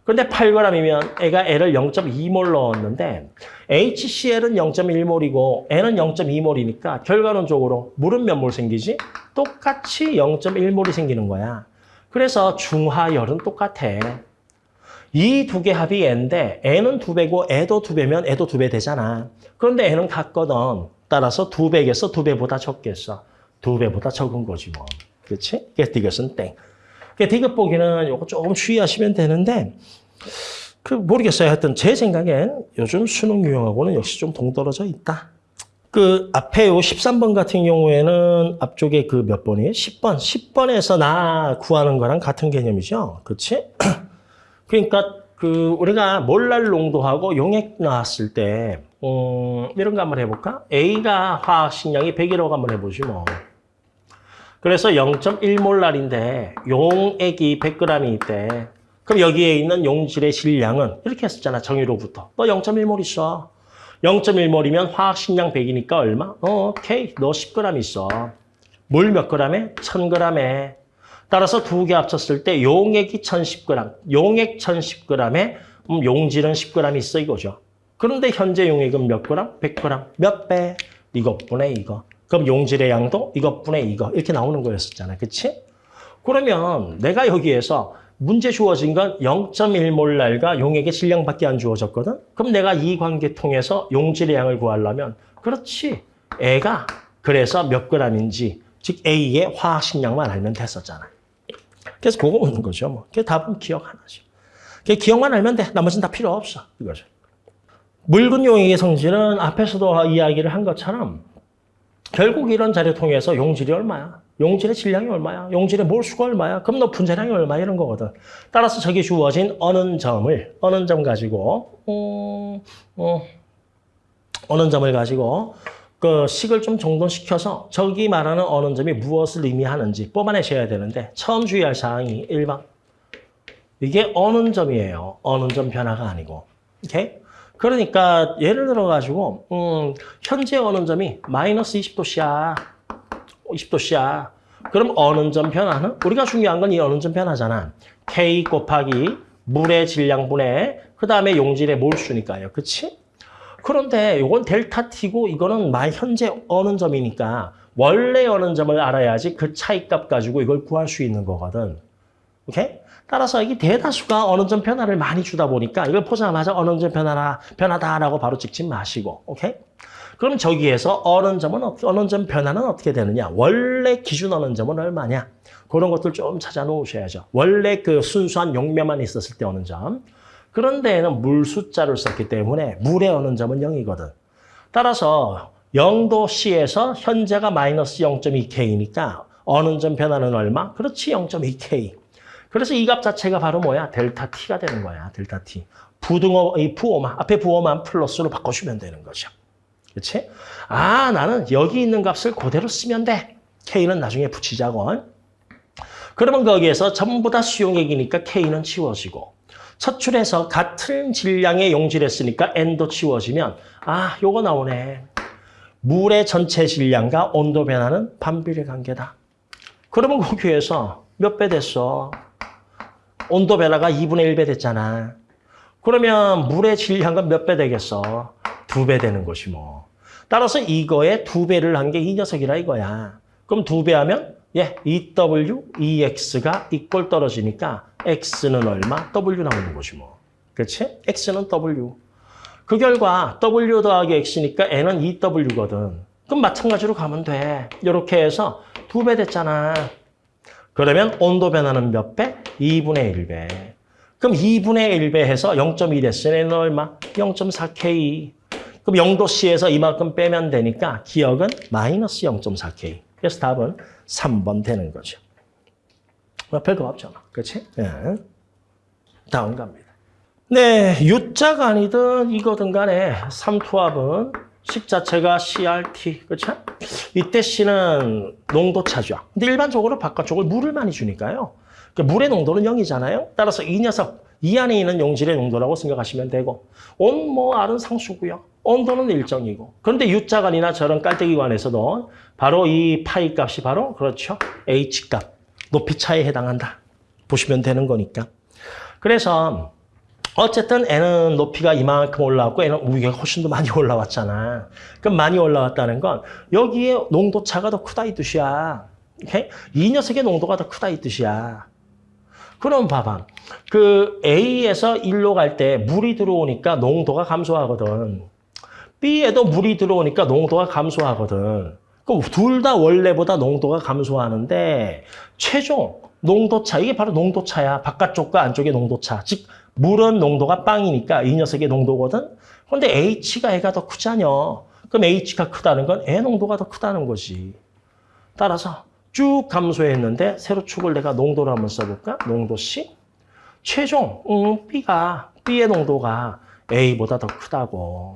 근데 8g이면 애가 L을 0.2몰 넣었는데 HCl은 0.1몰이고 N은 0.2몰이니까 결과론적으로 물은 몇 몰 생기지? 똑같이 0.1몰이 생기는 거야. 그래서 중화열은 똑같아. 이 두 개 합이 N인데 N은 두 배고 애도 두 배면 애도 두 배 되잖아. 그런데 N은 같거든. 따라서 두 배겠어? 두 배보다 적겠어? 두 배보다 적은 거지 뭐. 그렇지? 그래서 디귿은 땡. 그 디귿 보기는 요거 조금 주의하시면 되는데 그 모르겠어요. 하여튼 제 생각엔 요즘 수능 유형하고는 역시 좀 동떨어져 있다. 그 앞에 요 13번 같은 경우에는 앞쪽에 그 몇 번이에요? 10번. 10번에서 나 구하는 거랑 같은 개념이죠. 그렇지? (clears throat) 그러니까 그 우리가 몰랄 농도하고 용액 나왔을 때 음, 이런 거 한번 해볼까? A가 화학 식량이 100이라고 한번 해보지 뭐. 그래서 0.1몰랄인데 용액이 100g이 있대. 그럼 여기에 있는 용질의 질량은 이렇게 했었잖아. 정의로부터. 너 0.1몰 있어. 0.1몰이면 화학식량 100이니까 얼마? 어, 오케이. 너 10g 있어. 물 몇 g에? 1000g에. 따라서 두 개 합쳤을 때 용액이 1010g, 용액 1010g에 음, 용질은 10g 있어 이거죠. 그런데 현재 용액은 몇 g? 100g. 몇 배? 이것분의 이거. 그럼 용질의 양도 이것분의 이거. 이렇게 나오는 거였었잖아. 그치? 그러면 내가 여기에서 문제 주어진 건 0.1몰랄과 용액의 질량밖에 안 주어졌거든? 그럼 내가 이 관계 통해서 용질의 양을 구하려면 그렇지. 애가 그래서 몇 g인지 즉 A의 화학식량만 알면 됐었잖아. 그래서 그거 묻는 거죠. 뭐. 그 답은 기억 하나죠. 그 기억만 알면 돼. 나머지는 다 필요 없어. 이거죠. 묽은 용액의 성질은 앞에서도 이야기를 한 것처럼 결국 이런 자료 통해서 용질이 얼마야? 용질의 질량이 얼마야? 용질의 몰수가 얼마야? 그럼 너 분자량이 얼마 이런 거거든. 따라서 저기 주어진 어는 점을 어는 점 가지고 음, 어, 어는 점을 가지고 그 식을 좀 정돈시켜서 저기 말하는 어는 점이 무엇을 의미하는지 뽑아내셔야 되는데 처음 주의할 사항이 1번 이게 어는 점이에요. 어는 점 변화가 아니고. 오케이? 그러니까 예를 들어 가지고 음, 현재 어는 점이 마이너스 20도씨야. 20도씨야. 그럼 어는 점 변화는 우리가 중요한 건이 어는 점 변화잖아. K 곱하기 물의 질량분의 그 다음에 용질의 몰수니까요. 그치? 그런데 이건 델타 T고 이거는 말 현재 어는 점이니까 원래 어는 점을 알아야지 그 차이값 가지고 이걸 구할 수 있는 거거든. 오케이? 따라서 이게 대다수가 어느 점 변화를 많이 주다 보니까 이걸 보자마자 어느 점 변화라, 변화다라고 바로 찍지 마시고, 오케이? 그럼 저기에서 어느 점은, 어떻게- 어느 점 변화는 어떻게 되느냐? 원래 기준 어느 점은 얼마냐? 그런 것들 좀 찾아 놓으셔야죠. 원래 그 순수한 용매만 있었을 때 어느 점. 그런데는 물 숫자를 썼기 때문에 물의 어느 점은 0이거든. 따라서 0도 C에서 현재가 마이너스 0.2K니까 어느 점 변화는 얼마? 그렇지, 0.2K. 그래서 이 값 자체가 바로 뭐야? 델타 T가 되는 거야. 델타 T. 부등호, 이 부호만, 앞에 부호만 플러스로 바꿔주면 되는 거죠. 그렇지? 아, 나는 여기 있는 값을 그대로 쓰면 돼. K는 나중에 붙이자고. 그러면 거기에서 전부 다 수용액이니까 K는 치워지고 첫 줄에서 같은 질량의 용질했으니까 N도 치워지면 아, 요거 나오네. 물의 전체 질량과 온도 변화는 반비례 관계다. 그러면 거기에서 몇 배 됐어? 온도 변화가 2분의 1배 됐잖아. 그러면 물의 질량은 몇 배 되겠어? 두 배 되는 것이 뭐. 따라서 이거에 두 배를 한 게 이 녀석이라 이거야. 그럼 두 배 하면 예, EW, EX가 이꼴 떨어지니까 X는 얼마? W 나오는 것이 뭐. 그렇지? X는 W. 그 결과 W 더하기 X니까 N은 EW거든. 그럼 마찬가지로 가면 돼. 이렇게 해서 두 배 됐잖아. 그러면 온도 변화는 몇 배? 2분의 1배. 그럼 2분의 1배 해서 0.2 됐으니 N은 얼마? 0.4K. 그럼 0도씨에서 이만큼 빼면 되니까 기억은 마이너스 0.4K. 그래서 답은 3번 되는 거죠. 뭐 별거 없잖아. 그렇지? 예. 다음 갑니다. 네, U자가 아니든 이거든 간에 삼투압은 식 자체가 CRT, 그렇죠? 이때 C는 농도 차죠. 근데 일반적으로 바깥쪽을 물을 많이 주니까요. 그 물의 농도는 0이잖아요. 따라서 이 녀석, 이 안에 있는 용질의 농도라고 생각하시면 되고 온, 뭐, R은 상수고요. 온도는 일정이고. 그런데 U자간이나 저런 깔때기관에서도 바로 이 파이 값이 바로 그렇죠. H값, 높이 차에 해당한다. 보시면 되는 거니까. 그래서 어쨌든 N은 높이가 이만큼 올라왔고 N은 위가 훨씬 더 많이 (laughs) 올라왔잖아. 그럼 많이 올라왔다는 건 여기에 농도 차가 더 크다 이 뜻이야. 오케이? 이 녀석의 농도가 더 크다 이 뜻이야. 그럼 봐봐. 그 A에서 1로 갈 때 물이 들어오니까 농도가 감소하거든. B에도 물이 들어오니까 농도가 감소하거든. 그럼 둘 다 원래보다 농도가 감소하는데 최종 농도 차, 이게 바로 농도 차야. 바깥쪽과 안쪽의 농도 차. 즉 물은 농도가 빵이니까 이 녀석의 농도거든. 그런데 H가 애가 더 크잖여. 그럼 H가 크다는 건 애 농도가 더 크다는 거지. 따라서 쭉 감소했는데 세로 축을 내가 농도로 한번 써볼까? 농도 C. 최종 음, B가 B의 농도가 A보다 더 크다고.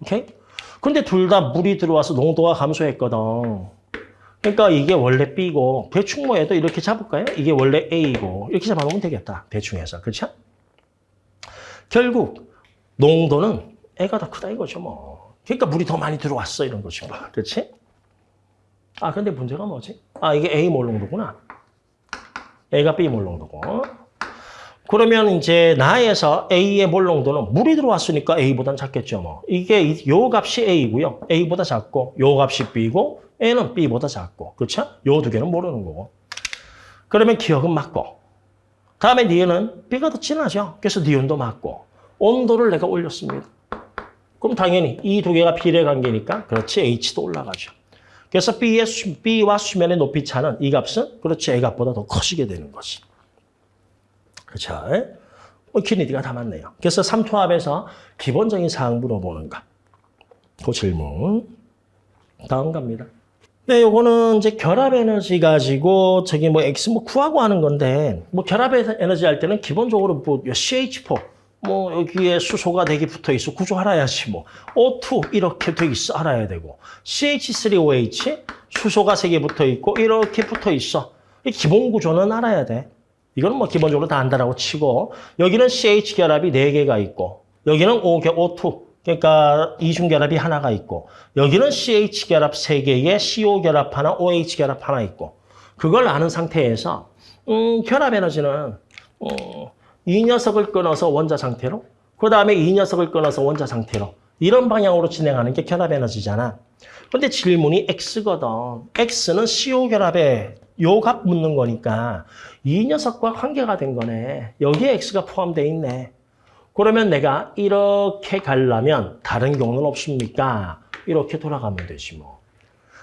오케이? 근데 둘 다 물이 들어와서 농도가 감소했거든. 그러니까 이게 원래 B고 대충 뭐 해도 이렇게 잡을까요? 이게 원래 A고 이렇게 잡아놓으면 되겠다. 대충 해서. 그렇죠? 결국 농도는 A가 더 크다 이거죠 뭐. 그러니까 물이 더 많이 들어왔어 이런 거죠. 뭐. 그렇지? 아 근데 문제가 뭐지? 아 이게 A 몰 농도구나. A가 B 몰 농도고. 그러면 이제 나에서 A의 몰 농도는 물이 들어왔으니까 A보단 작겠죠 뭐. 이게 이- 요 값이 A고요. A보다 작고 요 값이 B고 A는 B보다 작고 그렇죠? 요 두 개는 모르는 거고. 그러면 기억은 맞고 다음에 니은은 B가 더 진하죠. 그래서 니은도 맞고 온도를 내가 올렸습니다. 그럼 당연히 이 두 개가 비례 관계니까 그렇지 H도 올라가죠. 그래서 B의 수, B와 수면의 높이 차는 이 값은 그렇지 A 값보다 더 커지게 되는 거지. 그렇죠? 뭐 키니디가 다 맞네요. 그래서 삼투압에서 기본적인 사항 물어보는가. 그 질문. 다음 갑니다. 네, 요거는 이제 결합 에너지 가지고 저기 뭐 X 뭐 구하고 하는 건데 뭐 결합 에너지 할 때는 기본적으로 뭐 CH4 뭐 여기에 수소가 되게 붙어 있어. 구조 알아야지 뭐. O2 이렇게 돼 있어. 알아야 되고. CH3OH 수소가 세 개 붙어 있고 이렇게 붙어 있어. 이 기본 구조는 알아야 돼. 이거는 뭐 기본적으로 다 안다라고 치고. 여기는 CH 결합이 네 개가 있고 여기는 O, O2 그러니까 이중 결합이 하나가 있고 여기는 CH 결합 세 개에 CO 결합 하나, OH 결합 하나 있고 그걸 아는 상태에서 음, 결합 에너지는 어, 이 녀석을 끊어서 원자 상태로 그 다음에 이 녀석을 끊어서 원자 상태로 이런 방향으로 진행하는 게 결합 에너지잖아. 근데 질문이 X거든. X는 CO 결합에 요값 묻는 거니까 이 녀석과 관계가 된 거네. 여기에 X가 포함되어 있네. 그러면 내가 이렇게 가려면 다른 경우는 없습니까? 이렇게 돌아가면 되지 뭐.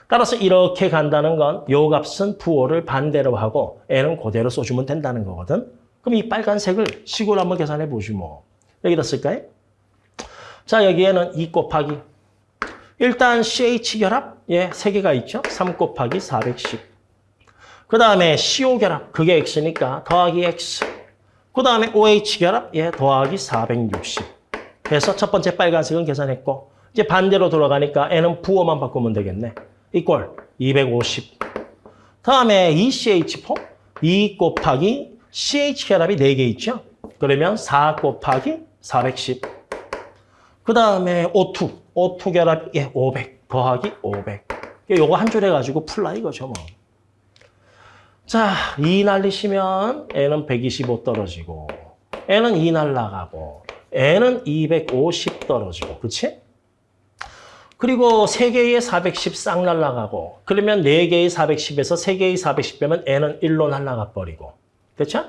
따라서 이렇게 간다는 건 요 값은 부호를 반대로 하고 N은 그대로 써주면 된다는 거거든. 그럼 이 빨간색을 식으로 한번 계산해 보지 뭐. 여기다 쓸까요? 자 여기에는 2 곱하기 일단 CH 결합 예, 세 개가 있죠. 3 곱하기 410. 그 다음에 CO 결합 그게 X니까 더하기 X. 그 다음에 OH 결합 예, 더하기 460. 해서 첫 번째 빨간색은 계산했고 이제 반대로 돌아가니까 N은 부호만 바꾸면 되겠네. 이꼴 250. 다음에 ECH4 2 곱하기 CH 결합이 4개 있죠. 그러면 4 곱하기 410. 그 다음에 O2. O2 결합 예, 500 더하기 500. 요거 한 줄 해가지고 풀라 이거죠 뭐. 자, 2 날리시면 N은 125 떨어지고 N은 2 날라가고 N은 250 떨어지고 그렇지? 그리고 3개의 410 싹 날라가고 그러면 4개의 410에서 3개의 410 빼면 N은 1로 날라가 버리고 그렇죠?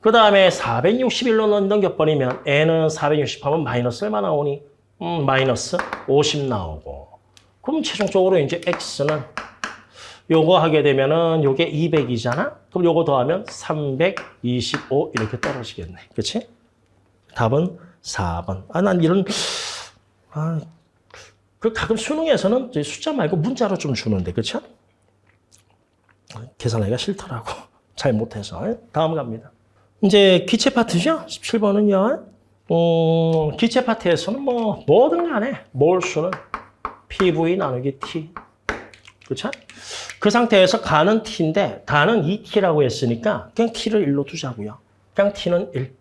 그 다음에 461로 넘겨버리면 N은 460 하면 마이너스 얼마 나오니? 음, 마이너스 50 나오고 그럼 최종적으로 이제 X는 요거 하게 되면은 요게 200이잖아? 그럼 요거 더하면 325 이렇게 떨어지겠네. 그치? 답은 4번. 아, 난 이런, 아, 그 가끔 수능에서는 숫자 말고 문자로 좀 주는데, 그쵸? 계산하기가 싫더라고. (laughs) 잘 못해서. 다음 갑니다. 이제 기체 파트죠? 17번은요. 음, 기체 파트에서는 뭐, 뭐든 간에 몰수는 PV 나누기 T. 그렇죠? 그 상태에서 가는 t인데 다는 2t라고 했으니까 그냥 t를 1로 두자고요. 그냥 t는 1.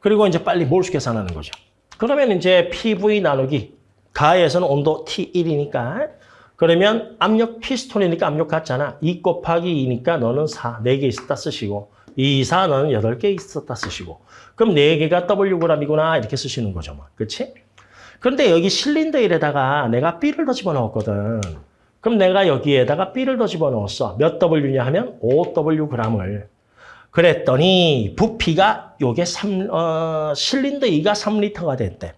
그리고 이제 빨리 몰수 계산하는 거죠. 그러면 이제 PV 나누기 가에서는 온도 T1이니까 그러면 압력 피스톤이니까 압력 같잖아. 2 곱하기 2니까 너는 4, 4개 있었다 쓰시고 2, 4, 너는 8개 있었다 쓰시고 그럼 4개가 Wg이구나 이렇게 쓰시는 거죠. 뭐. 그렇지? 그런데 여기 실린더 1에다가 내가 B를 더 집어넣었거든. 그럼 내가 여기에다가 B를 더 집어넣었어. 몇 W냐 하면 5W g을. 그랬더니 부피가 요게 3, 어, 실린더 2가 3리터가 됐대.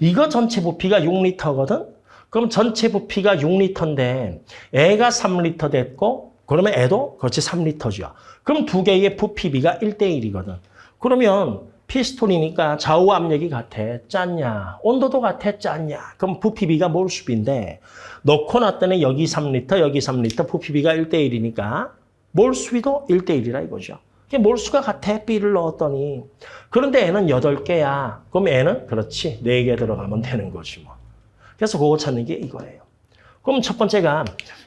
이거 전체 부피가 6리터거든? 그럼 전체 부피가 6리터인데 애가 3리터 됐고 그러면 애도 그렇지 3리터죠. 그럼 두 개의 부피비가 1대1이거든. 그러면 피스톤이니까 좌우 압력이 같아. 짰냐? 온도도 같아. 짰냐? 그럼 부피비가 몰수비인데 넣고 놨더니 여기 3리터, 여기 3리터 부피비가 1대1이니까 몰수비도 1대1이라 이거죠. 이게 몰수가 같아. B를 넣었더니. 그런데 N은 8개야. 그럼 N은 그렇지. 4개 들어가면 되는 거지 뭐. 그래서 그거 찾는 게 이거예요. 그럼 첫 번째가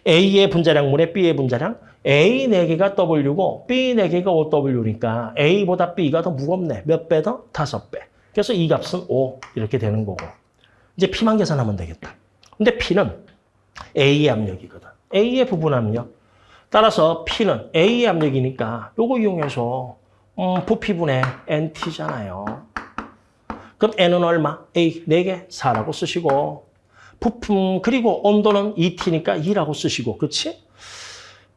A의 분자량물에 B의 분자량. A 4개가 W고 B 4개가 OW니까 A보다 B가 더 무겁네. 몇 배 더? 5배. 그래서 이 값은 5 이렇게 되는 거고. 이제 P만 계산하면 되겠다. 근데 P는 A의 압력이거든. A의 부분 압력. 따라서 P는 A의 압력이니까 요거 이용해서 음, 부피분의 NT잖아요. 그럼 N은 얼마? A 4개 4라고 쓰시고 부품 그리고 온도는 ET니까 2라고 쓰시고 그렇지?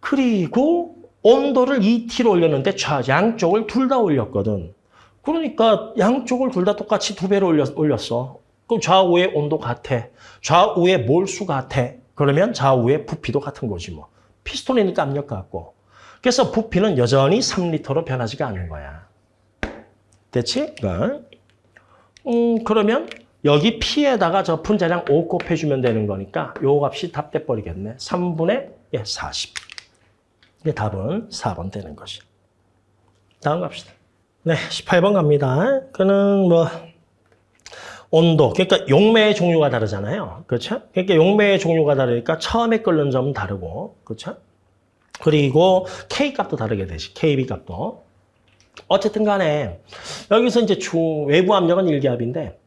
그리고 온도를 2T로 올렸는데 좌 양쪽을 둘 다 올렸거든. 그러니까 양쪽을 둘 다 똑같이 두 배로 올렸, 올렸어. 그럼 좌우의 온도 같아. 좌우의 몰수 같아. 그러면 좌우의 부피도 같은 거지 뭐. 피스톤이니까 압력 같고. 그래서 부피는 여전히 3리터로 변하지가 않는 거야. 됐지? 음, 그러면 여기 P에다가 저 분자량 5 곱해주면 되는 거니까 요 값이 답 돼버리겠네. 3분의 예, 40. 이게 답은 4번 되는 것이. 다음 갑시다. 네, 18번 갑니다. 그는 뭐 온도, 그러니까 용매의 종류가 다르잖아요. 그렇죠? 그러니까 용매의 종류가 다르니까 처음에 끓는 점은 다르고, 그렇죠? 그리고 K 값도 다르게 되지, KB 값도. 어쨌든 간에 여기서 이제 주, 외부 압력은 일기압인데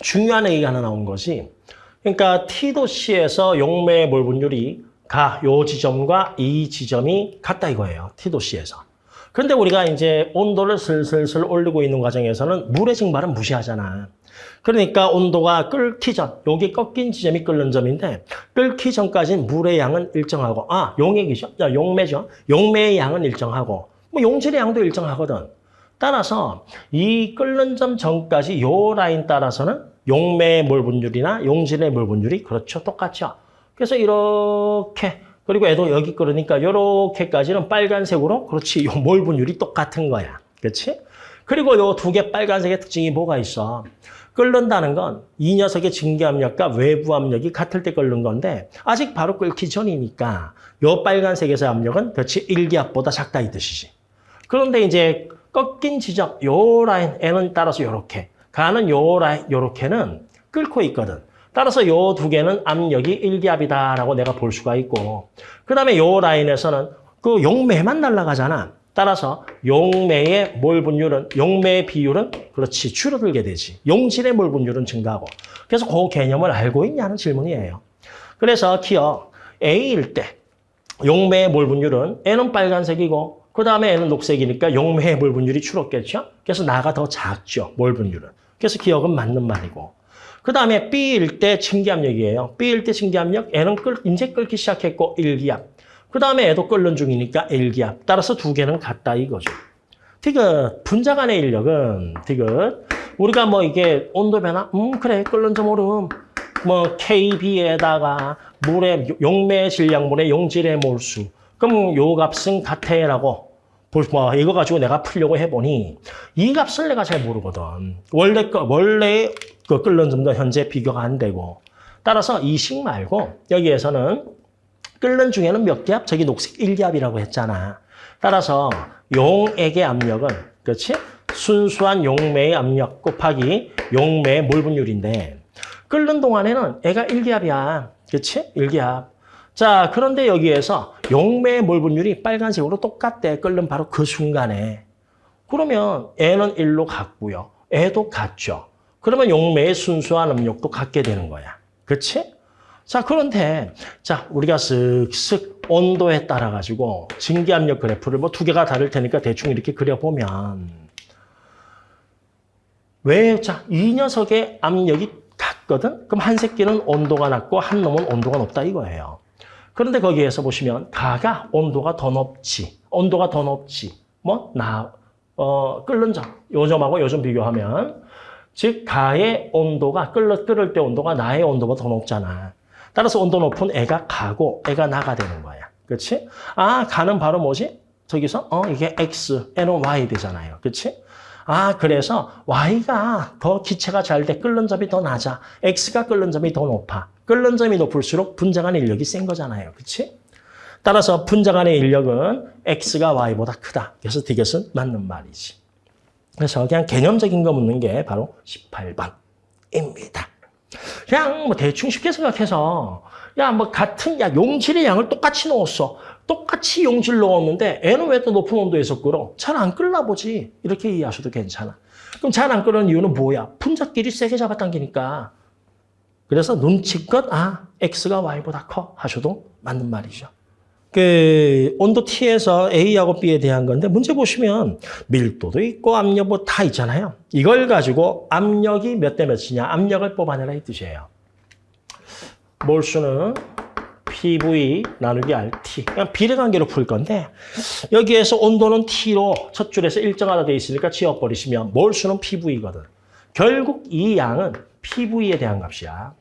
중요한 얘기가 하나 나온 것이 그러니까 T도시에서 용매의 몰 분율이 가, 요 지점과 이 지점이 같다 이거예요. T도시에서. 그런데 우리가 이제 온도를 슬슬슬 올리고 있는 과정에서는 물의 증발은 무시하잖아. 그러니까 온도가 끓기 전, 여기 꺾인 지점이 끓는 점인데 끓기 전까지는 물의 양은 일정하고 아, 용액이죠. 자, 용매죠. 용매의 양은 일정하고 뭐 용질의 양도 일정하거든. 따라서 이 끓는 점 전까지 요 라인 따라서는 용매의 몰 분율이나 용질의 몰 분율이 그렇죠. 똑같죠. 그래서 이렇게 그리고 애도 여기 끓으니까 이렇게까지는 빨간색으로 그렇지. 요 몰 분율이 똑같은 거야. 그렇지? 그리고 요 두 개 빨간색의 특징이 뭐가 있어? 끓는다는 건 이 녀석의 증기압력과 외부 압력이 같을 때 끓는 건데 아직 바로 끓기 전이니까 요 빨간색에서 압력은 그렇지 일기압보다 작다 이 뜻이지. 그런데 이제 꺾인 지점 요 라인 N은 따라서 요렇게 가는 요 라인 요렇게는 끓고 있거든. 따라서 요두 개는 압력이 일기압이다라고 내가 볼 수가 있고 그 다음에 요 라인에서는 그 용매만 날아가잖아. 따라서 용매의 몰 분율은 용매의 비율은 그렇지 줄어들게 되지. 용질의 몰 분율은 증가하고. 그래서 그 개념을 알고 있냐는 질문이에요. 그래서 기억 A일 때 용매의 몰 분율은 N은 빨간색이고 그 다음에 N은 녹색이니까 용매의 몰 분율이 줄었겠죠. 그래서 나가 더 작죠. 몰 분율은. 그래서 기억은 맞는 말이고. 그 다음에 B일 때 증기압력이에요. B일 때 증기압력 N은 끓, 이제 끓기 시작했고 1기압. 그 다음에 애도 끓는 중이니까 1기압. 따라서 두 개는 같다 이거죠. 디귿, 분자 간의 인력은 디귿. 우리가 뭐 이게 온도 변화? 음 그래 끓는 점 오름. 뭐 KB에다가 물의 용매 질량물의 용질의 몰수. 그럼 요 값은 같애라고 뭐 이거 가지고 내가 풀려고 해보니 이 값을 내가 잘 모르거든. 원래 거 원래 그 끓는 점도 현재 비교가 안 되고 따라서 이식 말고 여기에서는 끓는 중에는 몇 기압? 저기 녹색 1기압이라고 했잖아. 따라서 용액의 압력은 그렇지? 순수한 용매의 압력 곱하기 용매의 몰 분율인데 끓는 동안에는 애가 1기압이야. 그렇지? 1기압. 자, 그런데 여기에서 용매의 몰 분율이 빨간색으로 똑같대. 끓는 바로 그 순간에. 그러면 애는 1로 같고요. 애도 같죠. 그러면 용매의 순수한 압력도 같게 되는 거야. 그렇지? 자, 그런데 자, 우리가 쓱쓱 온도에 따라 가지고 증기압력 그래프를 뭐 두 개가 다를 테니까 대충 이렇게 그려보면 왜, 자, 이 녀석의 압력이 같거든? 그럼 한 새끼는 온도가 낮고 한 놈은 온도가 높다 이거예요. 그런데 거기에서 보시면 가가 온도가 더 높지, 온도가 더 높지, 뭐, 나, 어, 끓는 점, 요점하고 요점 비교하면 즉, 가의 온도가, 끓을, 끓을 때 온도가 나의 온도보다 더 높잖아. 따라서 온도 높은 애가 가고 애가 나가 되는 거야. 그렇지? 아, 가는 바로 뭐지? 저기서 어 이게 x, n은 y 되잖아요. 그렇지? 아, 그래서 y가 더 기체가 잘돼 끓는 점이 더 낮아. x가 끓는 점이 더 높아. 끓는 점이 높을수록 분자 간의 인력이 센 거잖아요. 그렇지? 따라서 분자 간의 인력은 x가 y보다 크다. 그래서 디귿은 맞는 말이지. 그래서 그냥 개념적인 거 묻는 게 바로 18번입니다. 그냥 뭐 대충 쉽게 생각해서 야 뭐 같은 야 용질의 양을 똑같이 넣었어. 똑같이 용질 넣었는데 애는 왜 또 높은 온도에서 끓어? 잘 안 끓나 보지. 이렇게 이해하셔도 괜찮아. 그럼 잘 안 끓는 이유는 뭐야? 분자끼리 세게 잡아당기니까. 그래서 눈치껏 아 x가 y보다 커 하셔도 맞는 말이죠. 그 온도 T에서 A하고 B에 대한 건데 문제 보시면 밀도도 있고 압력 뭐다 있잖아요. 이걸 가지고 압력이 몇 대 몇이냐 압력을 뽑아내라 이 뜻이에요. 몰수는 PV 나누기 RT 그냥 비례관계로 풀 건데 여기에서 온도는 T로 첫 줄에서 일정하다 돼 있으니까 지워버리시면 몰수는 PV거든. 결국 이 양은 PV에 대한 값이야.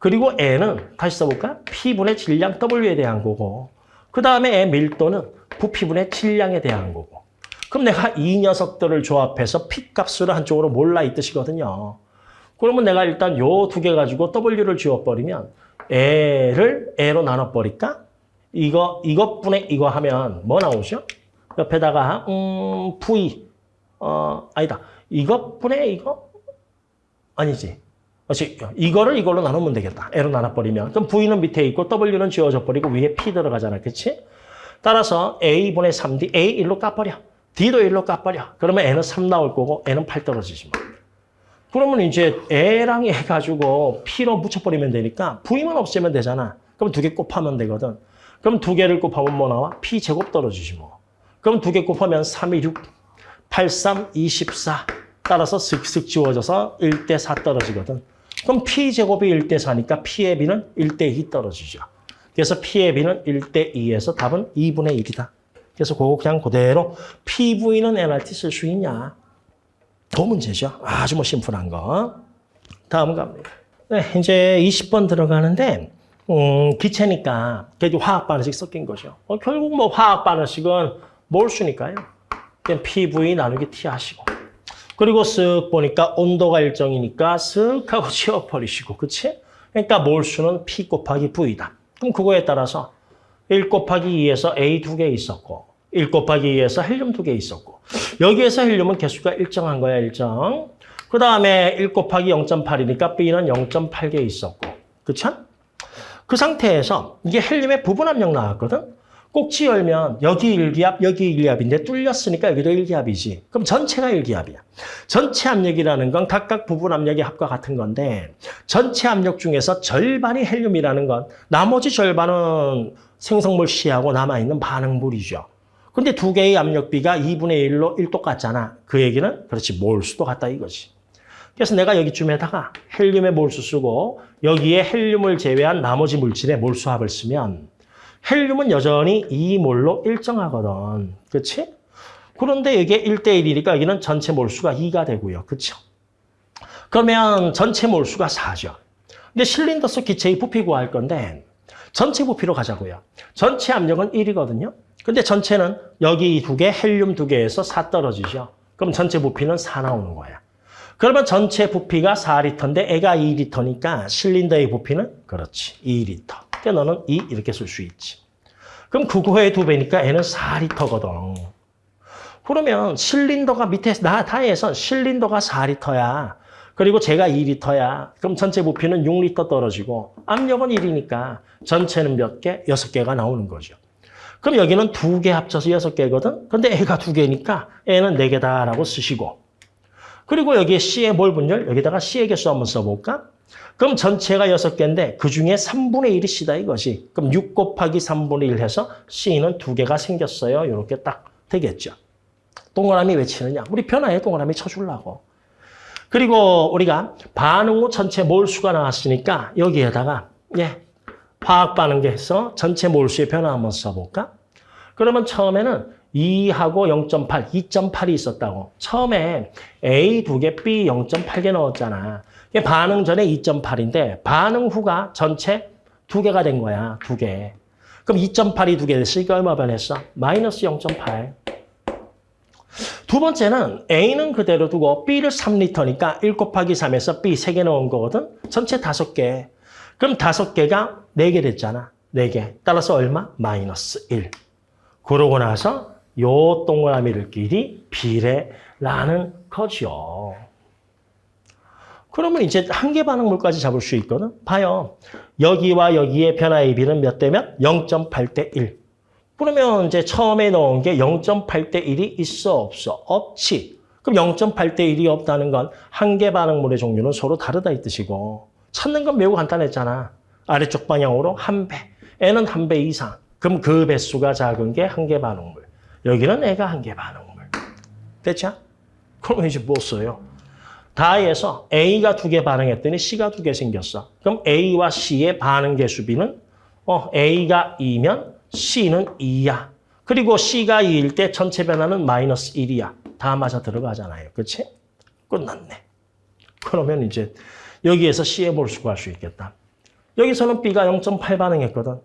그리고 N은 다시 써볼까? P분의 질량 W에 대한 거고 그 다음에 밀도는 부피분의 질량에 대한 거고 그럼 내가 이 녀석들을 조합해서 P 값을 한쪽으로 몰라 이 뜻이거든요. 그러면 내가 일단 요 두 개 가지고 W를 지워버리면 L을 A로 나눠버릴까? 이거, 이것분의 이거 하면 뭐 나오죠? 옆에다가, 음, V. 어, 아니다. 이것분의 이거? 아니지. 그렇지. 이거를 이걸로 나누면 되겠다. L로 나눠버리면. 그럼 V는 밑에 있고 W는 지워져 버리고 위에 P 들어가잖아. 그치? 따라서 A분의 3D, A 1로 까버려. D도 1로 까버려. 그러면 N은 3 나올 거고 N은 8 떨어지지 뭐. 그러면 이제 A랑 해가지고 P로 묻혀버리면 되니까 V만 없애면 되잖아. 그럼 두 개 곱하면 되거든. 그럼 두 개를 곱하면 뭐 나와? P 제곱 떨어지지 뭐. 그럼 두 개 곱하면 3, 2, 6, 8, 3, 24. 따라서 슥슥 지워져서 1대 4 떨어지거든. 그럼 P 제곱이 1대 4니까 P의 B는 1대 2 떨어지죠. 그래서 P의 B는 1대 2에서 답은 2분의 1이다. 그래서 그거 그냥 그대로 PV는 NRT 쓸 수 있냐? 그 문제죠. 아주 뭐 심플한 거. 다음 갑니다. 네, 이제 20번 들어가는데 음, 기체니까 그래도 화학 반응식 섞인 거죠. 어, 결국 뭐 화학 반응식은 몰수니까요. 그냥 PV 나누기 T 하시고. 그리고 쓱 보니까 온도가 일정이니까 쓱 하고 (laughs) 지워버리시고, 그치? 그러니까 몰수는 P 곱하기 V다. 그럼 그거에 따라서 1 곱하기 2에서 A 두 개 있었고, 1 곱하기 2에서 헬륨 두 개 있었고, 여기에서 헬륨은 개수가 일정한 거야, 일정. 그 다음에 1 곱하기 0.8이니까 B는 0.8개 있었고, 그쵸? 그 상태에서 이게 헬륨의 부분 압력 나왔거든? 꼭지 열면 여기 일기압, 여기 일기압인데 뚫렸으니까 여기도 일기압이지. 그럼 전체가 일기압이야. 전체 압력이라는 건 각각 부분 압력의 합과 같은 건데 전체 압력 중에서 절반이 헬륨이라는 건 나머지 절반은 생성물 C하고 남아있는 반응물이죠. 근데 두 개의 압력비가 2분의 1로 1 똑같잖아. 그 얘기는 그렇지 몰수도 같다 이거지. 그래서 내가 여기쯤에다가 헬륨의 몰수 쓰고 여기에 헬륨을 제외한 나머지 물질의 몰수합을 쓰면 헬륨은 여전히 2몰로 일정하거든. 그렇지? 그런데 이게 1대1이니까 여기는 전체 몰수가 2가 되고요. 그렇죠? 그러면 전체 몰수가 4죠. 근데 실린더 속 기체의 부피 구할 건데 전체 부피로 가자고요. 전체 압력은 1이거든요. 근데 전체는 여기 두 개, 헬륨 두 개에서 4 떨어지죠. 그럼 전체 부피는 4 나오는 거야. 그러면 전체 부피가 4리터인데 애가 2리터니까 실린더의 부피는 그렇지, 2리터. 그러니까 너는 2 이렇게 쓸 수 있지. 그럼 그거의 두 배니까 애는 4리터거든. 그러면 실린더가 밑에 나 다에선 실린더가 4리터야. 그리고 제가 2리터야. 그럼 전체 부피는 6리터 떨어지고 압력은 1이니까 전체는 몇 개? 6개가 나오는 거죠. 그럼 여기는 두 개 합쳐서 6개거든? 근데 애가 두 개니까 애는 4개다라고 쓰시고 그리고 여기에 C의 몰 분열, 여기다가 C의 개수 한번 써볼까? 그럼 전체가 6개인데 그중에 3분의 1이 C다 이거지. 그럼 6 곱하기 3분의 1 해서 C는 두 개가 생겼어요. 이렇게 딱 되겠죠. 동그라미 왜 치느냐? 우리 변화에 동그라미 쳐주려고. 그리고 우리가 반응 후 전체 몰수가 나왔으니까 여기에다가 예 화학 반응계에서 전체 몰수의 변화 한번 써볼까? 그러면 처음에는 2하고 0.8, 2.8이 있었다고. 처음에 A 두 개, B 0.8개 넣었잖아. 이게 반응 전에 2.8인데 반응 후가 전체 두 개가 된 거야. 두 개. 그럼 2.8이 두 개 됐으니까 얼마 변했어? 마이너스 0.8. 두 번째는 A는 그대로 두고 B를 3리터니까 1 곱하기 3에서 B 3개 넣은 거거든. 전체 5개. 그럼 5개가 4개 됐잖아. 4개. 따라서 얼마? 마이너스 1. 그러고 나서 요 동그라미들끼리 비례라는 거죠. 그러면 이제 한계 반응물까지 잡을 수 있거든. 봐요. 여기와 여기의 변화의 비는 몇 대 몇? 0.8 대 1. 그러면 이제 처음에 넣은 게 0.8 대 1이 있어 없어? 없지. 그럼 0.8 대 1이 없다는 건 한계 반응물의 종류는 서로 다르다 이 뜻이고 찾는 건 매우 간단했잖아. 아래쪽 방향으로 한 배. N은 한 배 이상. 그럼 그 배수가 작은 게한개 반응물. 여기는 애가 한개 반응물. 됐죠? 그러면 이제 뭐 써요? 다에서 A가 두 개 반응했더니 C가 두 개 생겼어. 그럼 A와 C의 반응 개수비는 어, A가 2면 C는 2야. 그리고 C가 2일 때 전체 변화는 마이너스 1이야. 다 맞아 들어가잖아요. 그렇지? 끝났네. 그러면 이제 여기에서 C의 몰수 구할 수 있겠다. 여기서는 B가 0.8 반응했거든.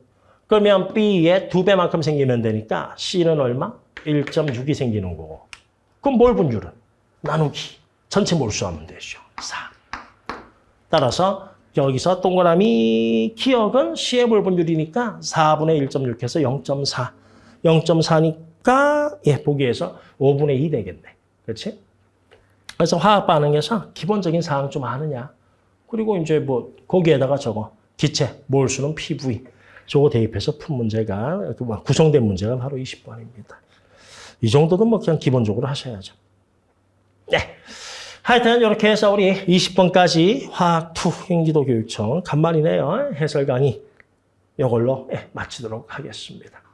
그러면 B의 두 배만큼 생기면 되니까 C는 얼마? 1.6이 생기는 거고. 그럼 몰 분율은? 나누기. 전체 몰수하면 되죠. 4. 따라서 여기서 동그라미 기억은 C의 몰 분율이니까 4분의 1.6해서 0.4. 0.4니까 예, 보기에서 5분의 2 되겠네. 그렇지? 그래서 화학 반응에서 기본적인 사항 좀 아느냐. 그리고 이제 뭐 거기에다가 저거 기체 몰수는 PV 저거 대입해서 푼 문제가 그뭐 구성된 문제가 바로 20번입니다. 이 정도는 뭐 그냥 기본적으로 하셔야죠. 네. 하여튼 이렇게 해서 우리 20번까지 화학2 행기도 교육청 간만이네요. 해설 강의 이걸로 예, 마치도록 하겠습니다.